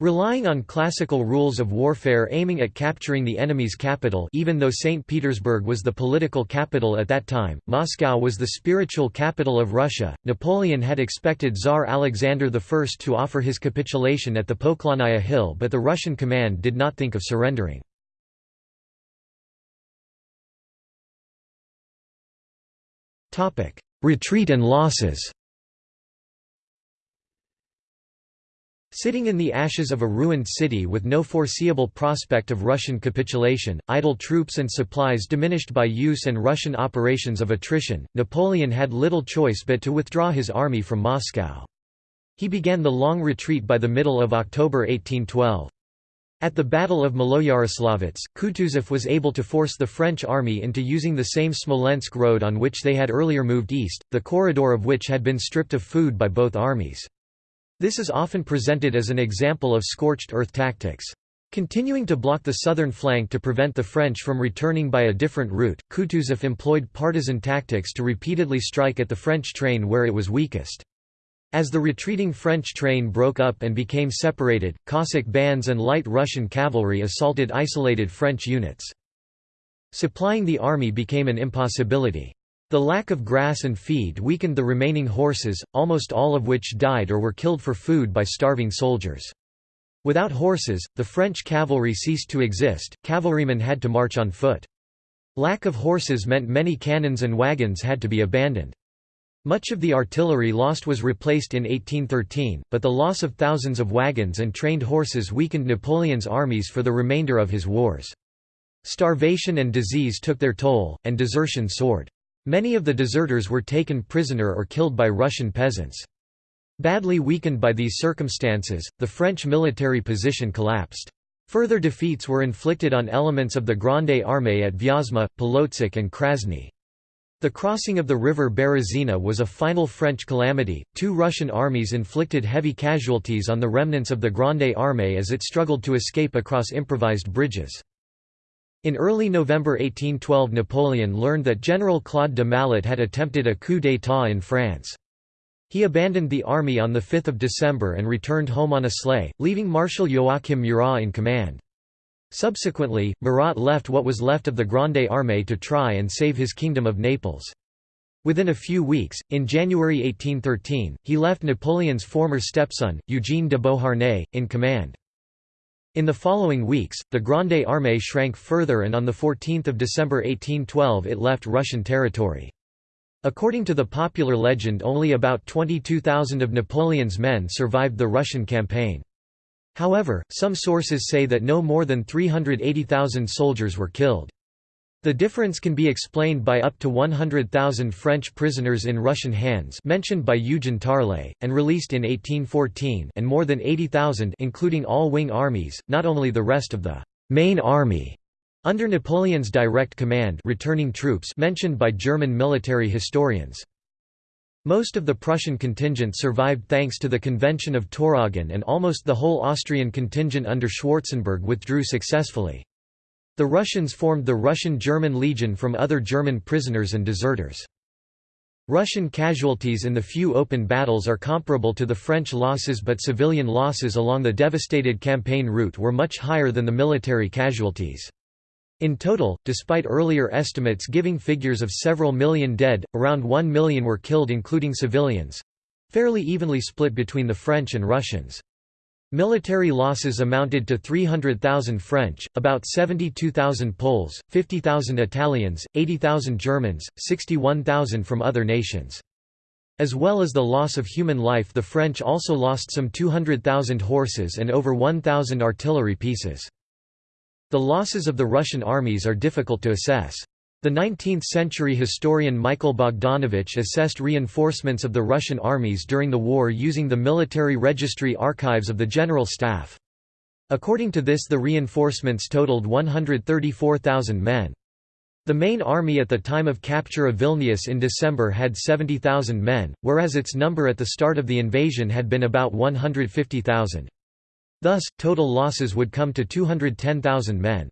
Relying on classical rules of warfare aiming at capturing the enemy's capital even though St. Petersburg was the political capital at that time, Moscow was the spiritual capital of Russia. Napoleon had expected Tsar Alexander I to offer his capitulation at the Poklonnaya Hill but the Russian command did not think of surrendering. Retreat and losses Sitting in the ashes of a ruined city with no foreseeable prospect of Russian capitulation, idle troops and supplies diminished by use and Russian operations of attrition, Napoleon had little choice but to withdraw his army from Moscow. He began the long retreat by the middle of October 1812. At the Battle of Maloyaroslavets, Kutuzov was able to force the French army into using the same Smolensk road on which they had earlier moved east, the corridor of which had been stripped of food by both armies. This is often presented as an example of scorched earth tactics. Continuing to block the southern flank to prevent the French from returning by a different route, Kutuzov employed partisan tactics to repeatedly strike at the French train where it was weakest. As the retreating French train broke up and became separated, Cossack bands and light Russian cavalry assaulted isolated French units. Supplying the army became an impossibility. The lack of grass and feed weakened the remaining horses, almost all of which died or were killed for food by starving soldiers. Without horses, the French cavalry ceased to exist, cavalrymen had to march on foot. Lack of horses meant many cannons and wagons had to be abandoned. Much of the artillery lost was replaced in 1813, but the loss of thousands of wagons and trained horses weakened Napoleon's armies for the remainder of his wars. Starvation and disease took their toll, and desertion soared. Many of the deserters were taken prisoner or killed by Russian peasants. Badly weakened by these circumstances, the French military position collapsed. Further defeats were inflicted on elements of the Grande Armée at Vyazma, Polotsk and Krasny. The crossing of the river Berezina was a final French calamity. Two Russian armies inflicted heavy casualties on the remnants of the Grande Armée as it struggled to escape across improvised bridges. In early November 1812 Napoleon learned that General Claude de Malet had attempted a coup d'état in France. He abandoned the army on 5 December and returned home on a sleigh, leaving Marshal Joachim Murat in command. Subsequently, Murat left what was left of the Grande Armée to try and save his kingdom of Naples. Within a few weeks, in January 1813, he left Napoleon's former stepson, Eugene de Beauharnais, in command. In the following weeks, the Grande Armée shrank further and on 14 December 1812 it left Russian territory. According to the popular legend only about 22,000 of Napoleon's men survived the Russian campaign. However, some sources say that no more than 380,000 soldiers were killed. The difference can be explained by up to 100,000 French prisoners in Russian hands mentioned by Eugen Tarle, and released in 1814 and more than 80,000 including all wing armies, not only the rest of the «main army» under Napoleon's direct command returning troops mentioned by German military historians. Most of the Prussian contingent survived thanks to the Convention of Tauroggen and almost the whole Austrian contingent under Schwarzenberg withdrew successfully. The Russians formed the Russian-German Legion from other German prisoners and deserters. Russian casualties in the few open battles are comparable to the French losses but civilian losses along the devastated campaign route were much higher than the military casualties. In total, despite earlier estimates giving figures of several million dead, around 1 million were killed including civilians—fairly evenly split between the French and Russians. Military losses amounted to 300,000 French, about 72,000 Poles, 50,000 Italians, 80,000 Germans, 61,000 from other nations. As well as the loss of human life the French also lost some 200,000 horses and over 1,000 artillery pieces. The losses of the Russian armies are difficult to assess. The 19th-century historian Michael Bogdanovich assessed reinforcements of the Russian armies during the war using the military registry archives of the General Staff. According to this the reinforcements totaled 134,000 men. The main army at the time of capture of Vilnius in December had 70,000 men, whereas its number at the start of the invasion had been about 150,000. Thus, total losses would come to 210,000 men.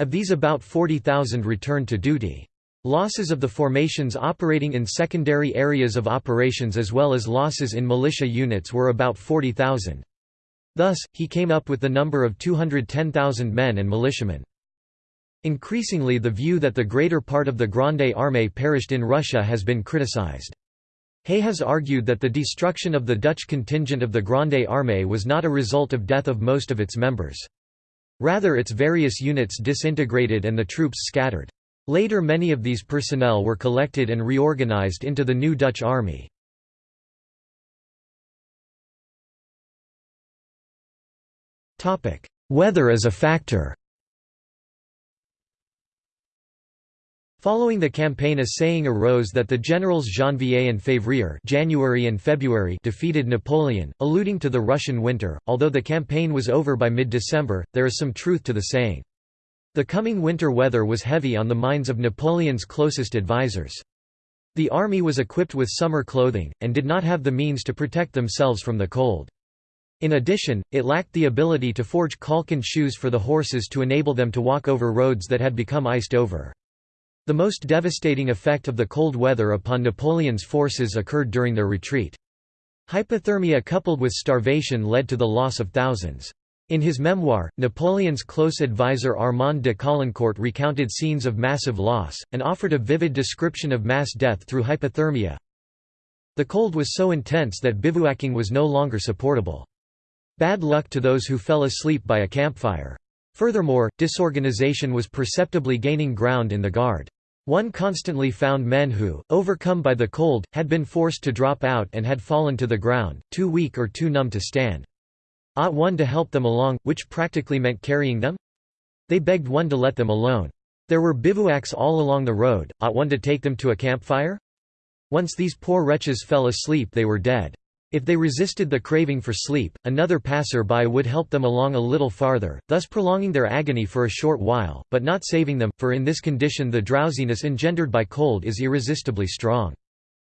Of these about 40,000 returned to duty. Losses of the formations operating in secondary areas of operations as well as losses in militia units were about 40,000. Thus, he came up with the number of 210,000 men and militiamen. Increasingly the view that the greater part of the Grande Armée perished in Russia has been criticized. Hay has argued that the destruction of the Dutch contingent of the Grande Armée was not a result of death of most of its members. Rather its various units disintegrated and the troops scattered. Later many of these personnel were collected and reorganized into the new Dutch army. Weather as a factor Following the campaign a saying arose that the generals Janvier and Février January and February defeated Napoleon, alluding to the Russian winter. Although the campaign was over by mid-December, there is some truth to the saying. The coming winter weather was heavy on the minds of Napoleon's closest advisers. The army was equipped with summer clothing, and did not have the means to protect themselves from the cold. In addition, it lacked the ability to forge caulkin shoes for the horses to enable them to walk over roads that had become iced over. The most devastating effect of the cold weather upon Napoleon's forces occurred during their retreat. Hypothermia coupled with starvation led to the loss of thousands. In his memoir, Napoleon's close advisor Armand de Caulaincourt recounted scenes of massive loss, and offered a vivid description of mass death through hypothermia. The cold was so intense that bivouacking was no longer supportable. Bad luck to those who fell asleep by a campfire. Furthermore, disorganization was perceptibly gaining ground in the Guard. One constantly found men who, overcome by the cold, had been forced to drop out and had fallen to the ground, too weak or too numb to stand. Ought one to help them along, which practically meant carrying them? They begged one to let them alone. There were bivouacs all along the road, ought one to take them to a campfire? Once these poor wretches fell asleep they were dead. If they resisted the craving for sleep, another passer-by would help them along a little farther, thus prolonging their agony for a short while, but not saving them, for in this condition the drowsiness engendered by cold is irresistibly strong.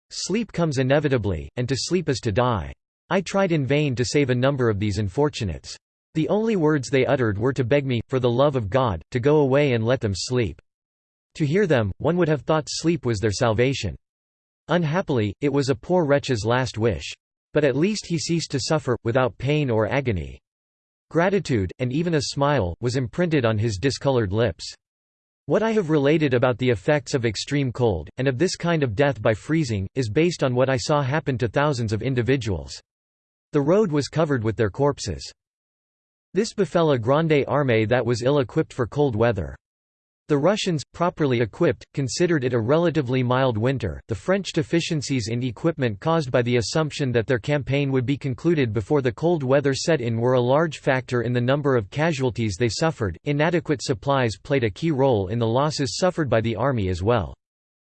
Sleep comes inevitably, and to sleep is to die. I tried in vain to save a number of these unfortunates. The only words they uttered were to beg me, for the love of God, to go away and let them sleep. To hear them, one would have thought sleep was their salvation. Unhappily, it was a poor wretch's last wish. But at least he ceased to suffer, without pain or agony. Gratitude, and even a smile, was imprinted on his discolored lips. What I have related about the effects of extreme cold, and of this kind of death by freezing, is based on what I saw happen to thousands of individuals. The road was covered with their corpses. This befell a grande armée that was ill-equipped for cold weather. The Russians, properly equipped, considered it a relatively mild winter. The French deficiencies in equipment caused by the assumption that their campaign would be concluded before the cold weather set in were a large factor in the number of casualties they suffered. Inadequate supplies played a key role in the losses suffered by the army as well.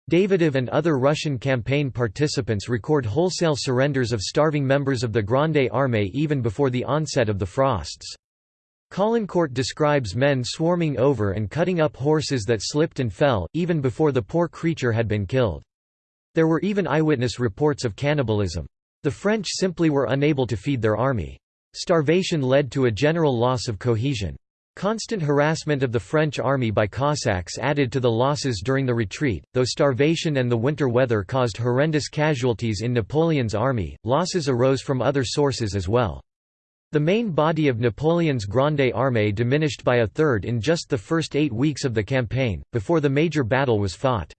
Davidov and other Russian campaign participants record wholesale surrenders of starving members of the Grande Armée even before the onset of the frosts. Caulaincourt describes men swarming over and cutting up horses that slipped and fell, even before the poor creature had been killed. There were even eyewitness reports of cannibalism. The French simply were unable to feed their army. Starvation led to a general loss of cohesion. Constant harassment of the French army by Cossacks added to the losses during the retreat. Though starvation and the winter weather caused horrendous casualties in Napoleon's army, losses arose from other sources as well. The main body of Napoleon's Grande Armée diminished by a third in just the first eight weeks of the campaign, before the major battle was fought.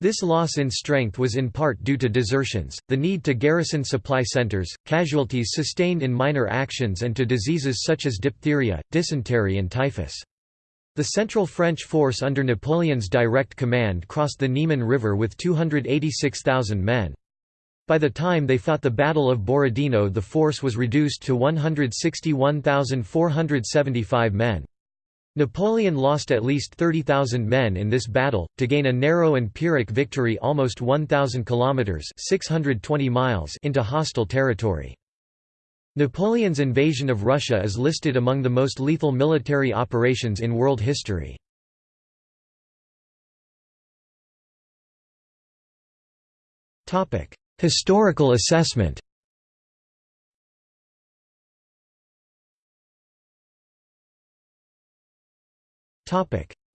This loss in strength was in part due to desertions, the need to garrison supply centers, casualties sustained in minor actions and to diseases such as diphtheria, dysentery and typhus. The central French force under Napoleon's direct command crossed the Niemen River with 286,000 men. By the time they fought the Battle of Borodino the force was reduced to 161,475 men. Napoleon lost at least 30,000 men in this battle, to gain a narrow and Pyrrhic victory almost 1,000 kilometres 620 miles into hostile territory. Napoleon's invasion of Russia is listed among the most lethal military operations in world history. Topic: Historical assessment.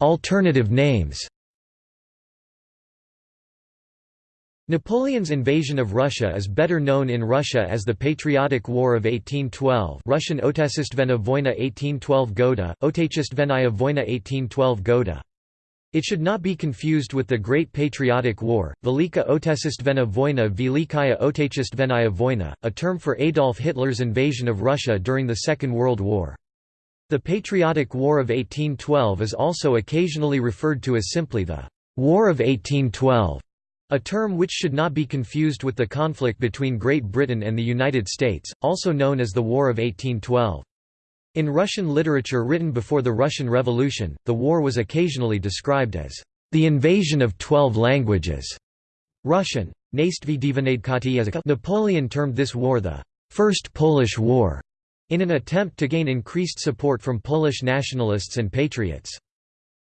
Alternative names. Napoleon's invasion of Russia is better known in Russia as the Patriotic War of 1812 Russian Otechestvena Voyna 1812 Goda, Otechestvennaya Voyna 1812 Goda. It should not be confused with the Great Patriotic War, Velika Otesistvena Voyna Velikaya Otechestvenaya Voyna, a term for Adolf Hitler's invasion of Russia during the Second World War. The Patriotic War of 1812 is also occasionally referred to as simply the War of 1812, a term which should not be confused with the conflict between Great Britain and the United States, also known as the War of 1812. In Russian literature written before the Russian Revolution, the war was occasionally described as the invasion of twelve languages. Russian. Napoleon termed this war the First Polish War, in an attempt to gain increased support from Polish nationalists and patriots.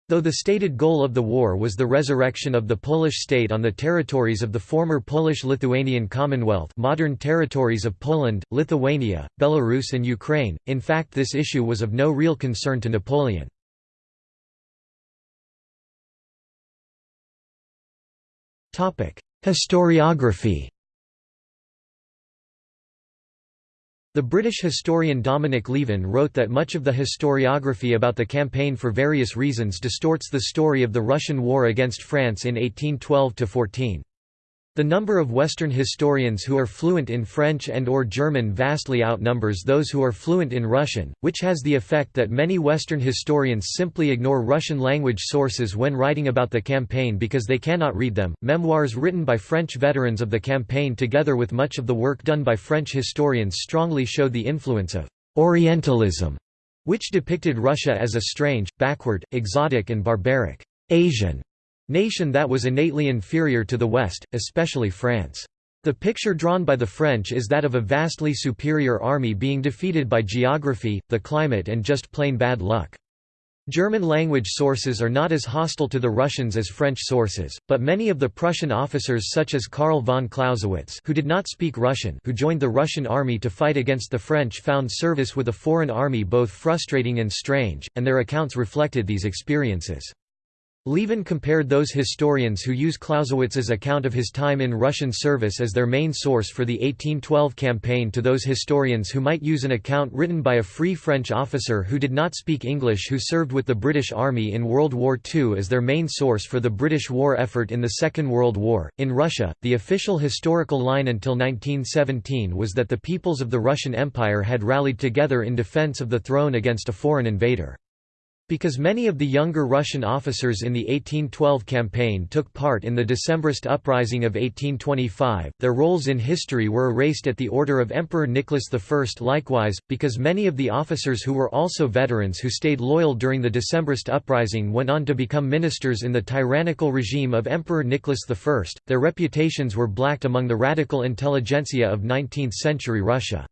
Though the stated goal of the war was the resurrection of the Polish state on the territories of the former Polish-Lithuanian Commonwealth modern territories of Poland, Lithuania, Belarus and Ukraine, in fact this issue was of no real concern to Napoleon. Historiography The British historian Dominic Lieven wrote that much of the historiography about the campaign for various reasons distorts the story of the Russian war against France in 1812–14. The number of Western historians who are fluent in French and or German vastly outnumbers those who are fluent in Russian, which has the effect that many Western historians simply ignore Russian language sources when writing about the campaign because they cannot read them. Memoirs written by French veterans of the campaign together with much of the work done by French historians strongly show the influence of Orientalism, which depicted Russia as a strange, backward, exotic and barbaric Asian nation that was innately inferior to the West, especially France. The picture drawn by the French is that of a vastly superior army being defeated by geography, the climate and just plain bad luck. German language sources are not as hostile to the Russians as French sources, but many of the Prussian officers such as Karl von Clausewitz who did not speak Russian who joined the Russian army to fight against the French found service with a foreign army both frustrating and strange, and their accounts reflected these experiences. Lieven compared those historians who use Clausewitz's account of his time in Russian service as their main source for the 1812 campaign to those historians who might use an account written by a free French officer who did not speak English who served with the British Army in World War II as their main source for the British war effort in the Second World War. In Russia, the official historical line until 1917 was that the peoples of the Russian Empire had rallied together in defense of the throne against a foreign invader. Because many of the younger Russian officers in the 1812 campaign took part in the Decembrist uprising of 1825, their roles in history were erased at the order of Emperor Nicholas I. Likewise, because many of the officers who were also veterans who stayed loyal during the Decembrist uprising went on to become ministers in the tyrannical regime of Emperor Nicholas I, their reputations were blacked among the radical intelligentsia of 19th-century Russia.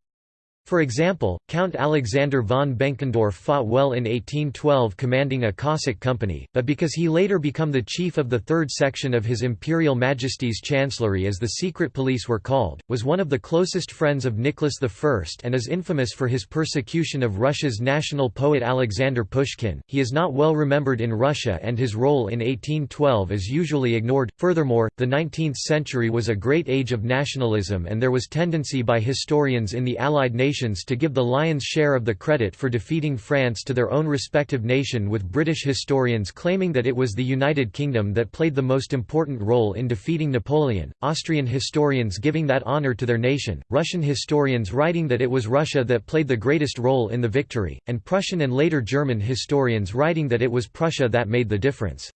For example, Count Alexander von Benkendorf fought well in 1812 commanding a Cossack company, but because he later became the chief of the third section of His Imperial Majesty's Chancellery as the secret police were called, was one of the closest friends of Nicholas I and is infamous for his persecution of Russia's national poet Alexander Pushkin. He is not well remembered in Russia and his role in 1812 is usually ignored. Furthermore, the 19th century was a great age of nationalism and there was tendency by historians in the Allied nations nations to give the lion's share of the credit for defeating France to their own respective nation with British historians claiming that it was the United Kingdom that played the most important role in defeating Napoleon, Austrian historians giving that honour to their nation, Russian historians writing that it was Russia that played the greatest role in the victory, and Prussian and later German historians writing that it was Prussia that made the difference.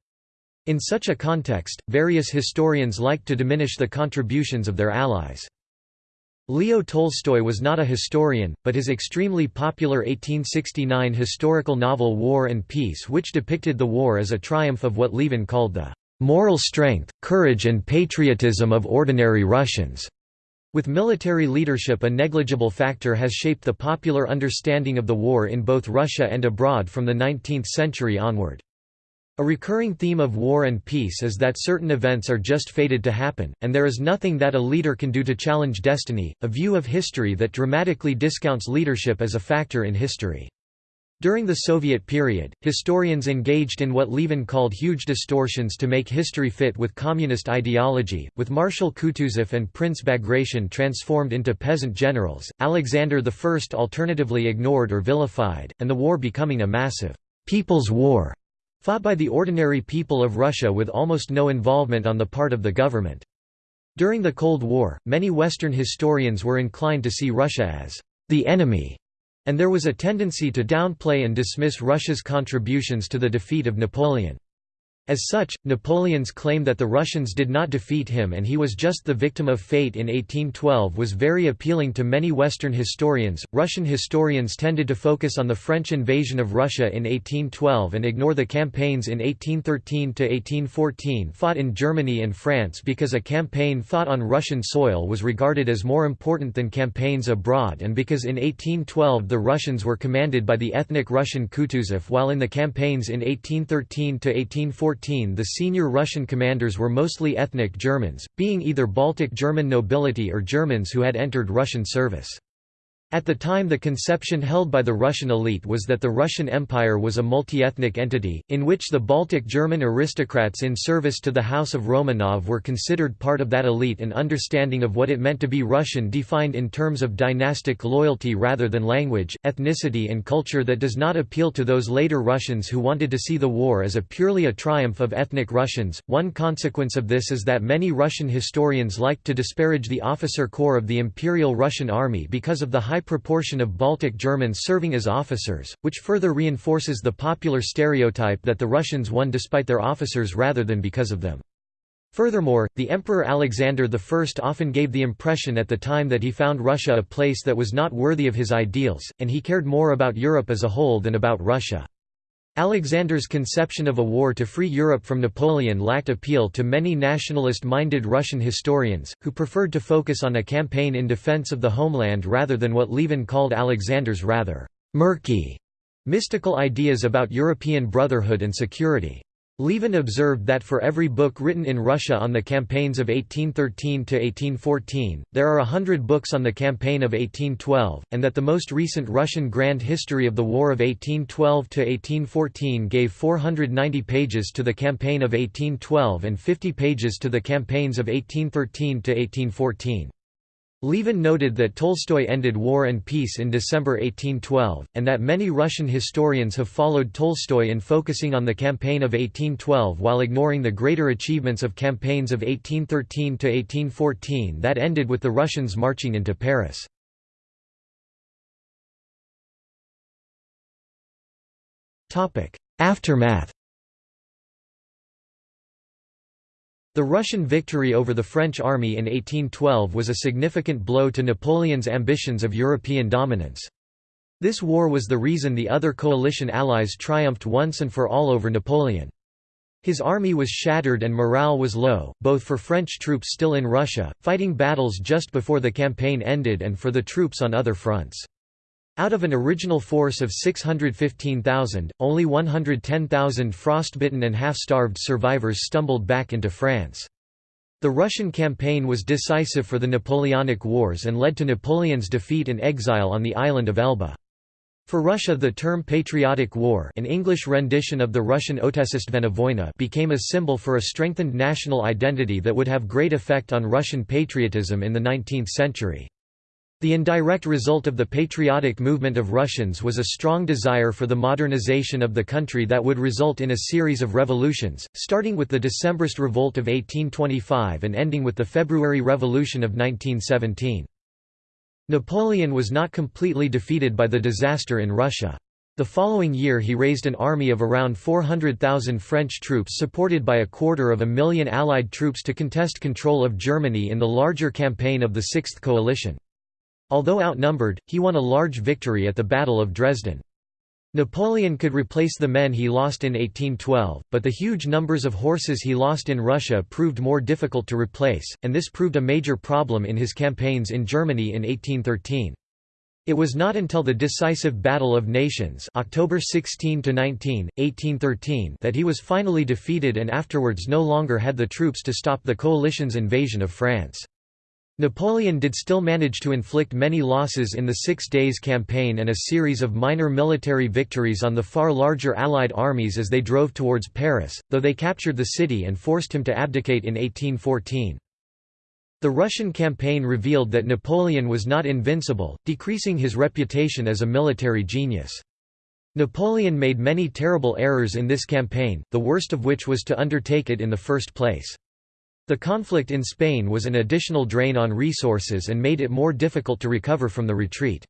In such a context, various historians liked to diminish the contributions of their allies. Leo Tolstoy was not a historian, but his extremely popular 1869 historical novel War and Peace which depicted the war as a triumph of what Lieven called the "...moral strength, courage and patriotism of ordinary Russians." With military leadership a negligible factor has shaped the popular understanding of the war in both Russia and abroad from the 19th century onward. A recurring theme of war and peace is that certain events are just fated to happen, and there is nothing that a leader can do to challenge destiny, a view of history that dramatically discounts leadership as a factor in history. During the Soviet period, historians engaged in what Lieven called huge distortions to make history fit with communist ideology, with Marshal Kutuzov and Prince Bagration transformed into peasant generals, Alexander I alternatively ignored or vilified, and the war becoming a massive «people's war» Fought by the ordinary people of Russia with almost no involvement on the part of the government. During the Cold War, many Western historians were inclined to see Russia as the enemy, and there was a tendency to downplay and dismiss Russia's contributions to the defeat of Napoleon. As such, Napoleon's claim that the Russians did not defeat him and he was just the victim of fate in 1812 was very appealing to many Western historians. Russian historians tended to focus on the French invasion of Russia in 1812 and ignore the campaigns in 1813 to 1814 fought in Germany and France because a campaign fought on Russian soil was regarded as more important than campaigns abroad and because in 1812 the Russians were commanded by the ethnic Russian Kutuzov while in the campaigns in 1813 to 1814 the senior Russian commanders were mostly ethnic Germans, being either Baltic German nobility or Germans who had entered Russian service. At the time the conception held by the Russian elite was that the Russian Empire was a multi-ethnic entity, in which the Baltic German aristocrats in service to the House of Romanov were considered part of that elite and understanding of what it meant to be Russian defined in terms of dynastic loyalty rather than language, ethnicity and culture that does not appeal to those later Russians who wanted to see the war as a purely a triumph of ethnic Russians. One consequence of this is that many Russian historians liked to disparage the officer corps of the Imperial Russian Army because of the high high proportion of Baltic Germans serving as officers, which further reinforces the popular stereotype that the Russians won despite their officers rather than because of them. Furthermore, the Emperor Alexander I often gave the impression at the time that he found Russia a place that was not worthy of his ideals, and he cared more about Europe as a whole than about Russia. Alexander's conception of a war to free Europe from Napoleon lacked appeal to many nationalist-minded Russian historians, who preferred to focus on a campaign in defense of the homeland rather than what Lieven called Alexander's rather «murky» mystical ideas about European brotherhood and security. Lieven observed that for every book written in Russia on the campaigns of 1813–1814, there are a hundred books on the campaign of 1812, and that the most recent Russian Grand History of the War of 1812 to 1814 gave 490 pages to the campaign of 1812 and 50 pages to the campaigns of 1813–1814. Lieven noted that Tolstoy ended War and Peace in December 1812, and that many Russian historians have followed Tolstoy in focusing on the campaign of 1812 while ignoring the greater achievements of campaigns of 1813–1814 that ended with the Russians marching into Paris. Aftermath The Russian victory over the French army in 1812 was a significant blow to Napoleon's ambitions of European dominance. This war was the reason the other coalition allies triumphed once and for all over Napoleon. His army was shattered and morale was low, both for French troops still in Russia, fighting battles just before the campaign ended and for the troops on other fronts. Out of an original force of 615,000, only 110,000 frostbitten and half-starved survivors stumbled back into France. The Russian campaign was decisive for the Napoleonic Wars and led to Napoleon's defeat and exile on the island of Elba. For Russia the term Patriotic War an English rendition of the Russian Otechestvenna Voyna became a symbol for a strengthened national identity that would have great effect on Russian patriotism in the 19th century. The indirect result of the patriotic movement of Russians was a strong desire for the modernization of the country that would result in a series of revolutions, starting with the Decembrist Revolt of 1825 and ending with the February Revolution of 1917. Napoleon was not completely defeated by the disaster in Russia. The following year he raised an army of around 400,000 French troops supported by a quarter of a million Allied troops to contest control of Germany in the larger campaign of the Sixth Coalition. Although outnumbered, he won a large victory at the Battle of Dresden. Napoleon could replace the men he lost in 1812, but the huge numbers of horses he lost in Russia proved more difficult to replace, and this proved a major problem in his campaigns in Germany in 1813. It was not until the decisive Battle of Nations October 16–19, 1813 that he was finally defeated and afterwards no longer had the troops to stop the coalition's invasion of France. Napoleon did still manage to inflict many losses in the Six Days Campaign and a series of minor military victories on the far larger Allied armies as they drove towards Paris, though they captured the city and forced him to abdicate in 1814. The Russian campaign revealed that Napoleon was not invincible, decreasing his reputation as a military genius. Napoleon made many terrible errors in this campaign, the worst of which was to undertake it in the first place. The conflict in Spain was an additional drain on resources and made it more difficult to recover from the retreat.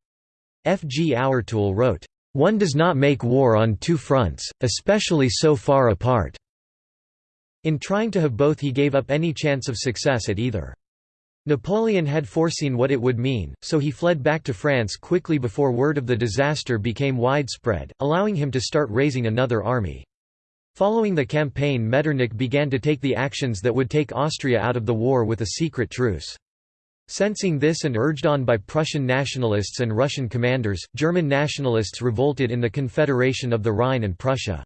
F. G. Hourtoulle wrote, "...one does not make war on two fronts, especially so far apart." In trying to have both he gave up any chance of success at either. Napoleon had foreseen what it would mean, so he fled back to France quickly before word of the disaster became widespread, allowing him to start raising another army. Following the campaign Metternich began to take the actions that would take Austria out of the war with a secret truce. Sensing this and urged on by Prussian nationalists and Russian commanders, German nationalists revolted in the Confederation of the Rhine and Prussia.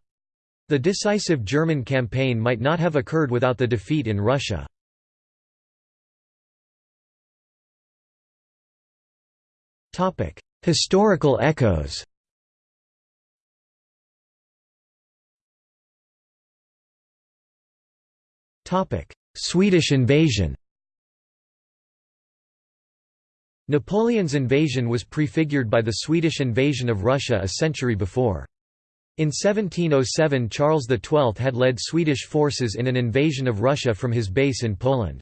The decisive German campaign might not have occurred without the defeat in Russia. Historical echoes Swedish invasion Napoleon's invasion was prefigured by the Swedish invasion of Russia a century before. In 1707 Charles XII had led Swedish forces in an invasion of Russia from his base in Poland.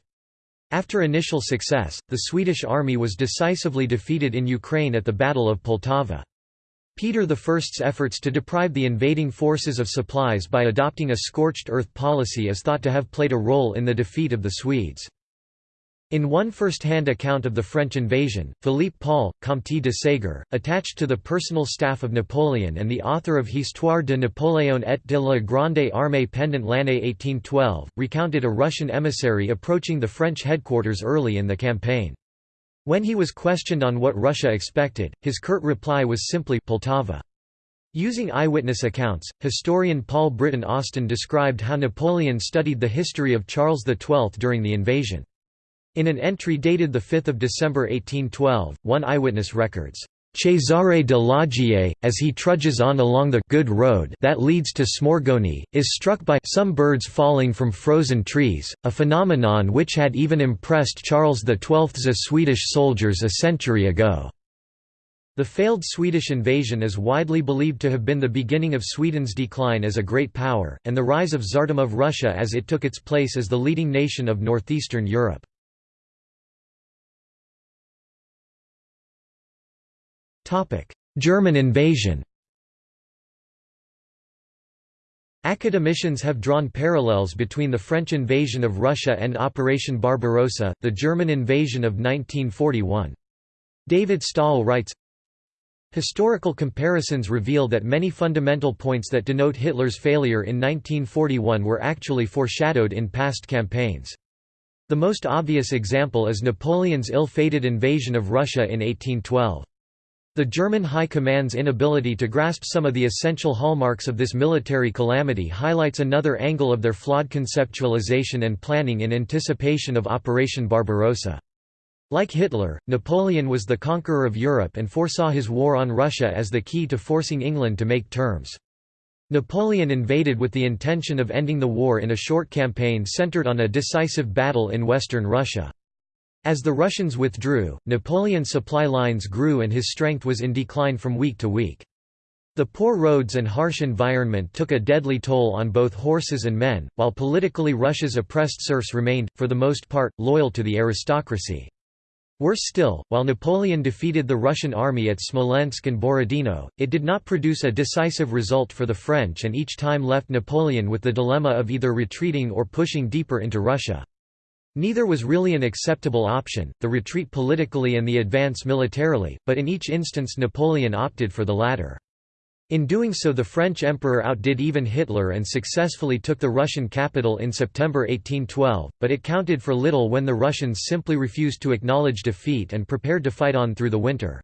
After initial success, the Swedish army was decisively defeated in Ukraine at the Battle of Poltava. Peter I's efforts to deprive the invading forces of supplies by adopting a scorched earth policy is thought to have played a role in the defeat of the Swedes. In one first-hand account of the French invasion, Philippe Paul, Comte de Ségur, attached to the personal staff of Napoleon and the author of Histoire de Napoléon et de la Grande Armée pendant l'année 1812, recounted a Russian emissary approaching the French headquarters early in the campaign. When he was questioned on what Russia expected, his curt reply was simply Poltava. Using eyewitness accounts, historian Paul Britten Austin described how Napoleon studied the history of Charles XII during the invasion. In an entry dated 5 December 1812, one eyewitness records, Cesare de Laugier, as he trudges on along the good road that leads to Smorgoni, is struck by some birds falling from frozen trees, a phenomenon which had even impressed Charles XII's Swedish soldiers a century ago. The failed Swedish invasion is widely believed to have been the beginning of Sweden's decline as a great power, and the rise of Tsardom of Russia as it took its place as the leading nation of northeastern Europe. German invasion Academicians have drawn parallels between the French invasion of Russia and Operation Barbarossa, the German invasion of 1941. David Stahel writes, Historical comparisons reveal that many fundamental points that denote Hitler's failure in 1941 were actually foreshadowed in past campaigns. The most obvious example is Napoleon's ill-fated invasion of Russia in 1812. The German High Command's inability to grasp some of the essential hallmarks of this military calamity highlights another angle of their flawed conceptualization and planning in anticipation of Operation Barbarossa. Like Hitler, Napoleon was the conqueror of Europe and foresaw his war on Russia as the key to forcing England to make terms. Napoleon invaded with the intention of ending the war in a short campaign centered on a decisive battle in western Russia. As the Russians withdrew, Napoleon's supply lines grew and his strength was in decline from week to week. The poor roads and harsh environment took a deadly toll on both horses and men, while politically Russia's oppressed serfs remained, for the most part, loyal to the aristocracy. Worse still, while Napoleon defeated the Russian army at Smolensk and Borodino, it did not produce a decisive result for the French and each time left Napoleon with the dilemma of either retreating or pushing deeper into Russia. Neither was really an acceptable option, the retreat politically and the advance militarily, but in each instance Napoleon opted for the latter. In doing so the French emperor outdid even Hitler and successfully took the Russian capital in September 1812, but it counted for little when the Russians simply refused to acknowledge defeat and prepared to fight on through the winter.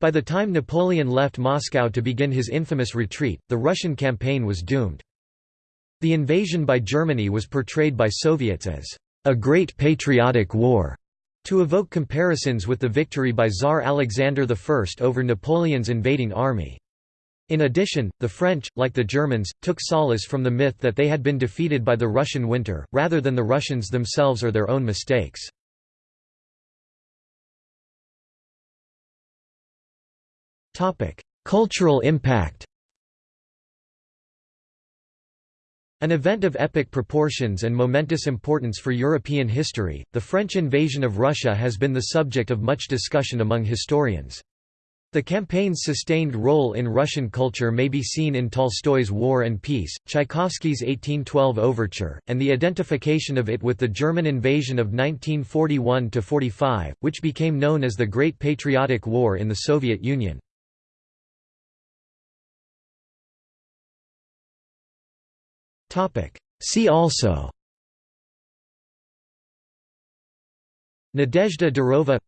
By the time Napoleon left Moscow to begin his infamous retreat, the Russian campaign was doomed. The invasion by Germany was portrayed by Soviets as a great patriotic war, to evoke comparisons with the victory by Tsar Alexander I over Napoleon's invading army. In addition, the French, like the Germans, took solace from the myth that they had been defeated by the Russian winter, rather than the Russians themselves or their own mistakes. Cultural impact An event of epic proportions and momentous importance for European history, the French invasion of Russia has been the subject of much discussion among historians. The campaign's sustained role in Russian culture may be seen in Tolstoy's War and Peace, Tchaikovsky's 1812 Overture, and the identification of it with the German invasion of 1941–45, which became known as the Great Patriotic War in the Soviet Union. See also. Nadezhda Durova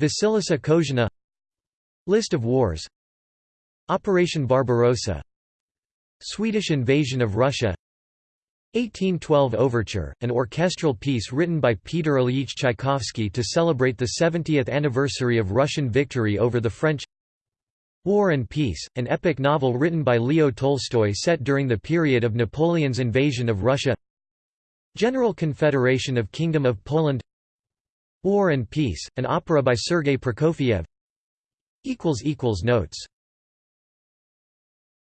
Vasilisa Kozhina. List of wars. Operation Barbarossa. Swedish invasion of Russia. 1812 Overture, an orchestral piece written by Peter Ilyich Tchaikovsky to celebrate the 70th anniversary of Russian victory over the French War and Peace, an epic novel written by Leo Tolstoy set during the period of Napoleon's invasion of Russia. General Confederation of Kingdom of Poland. War and Peace, an opera by Sergei Prokofiev. Notes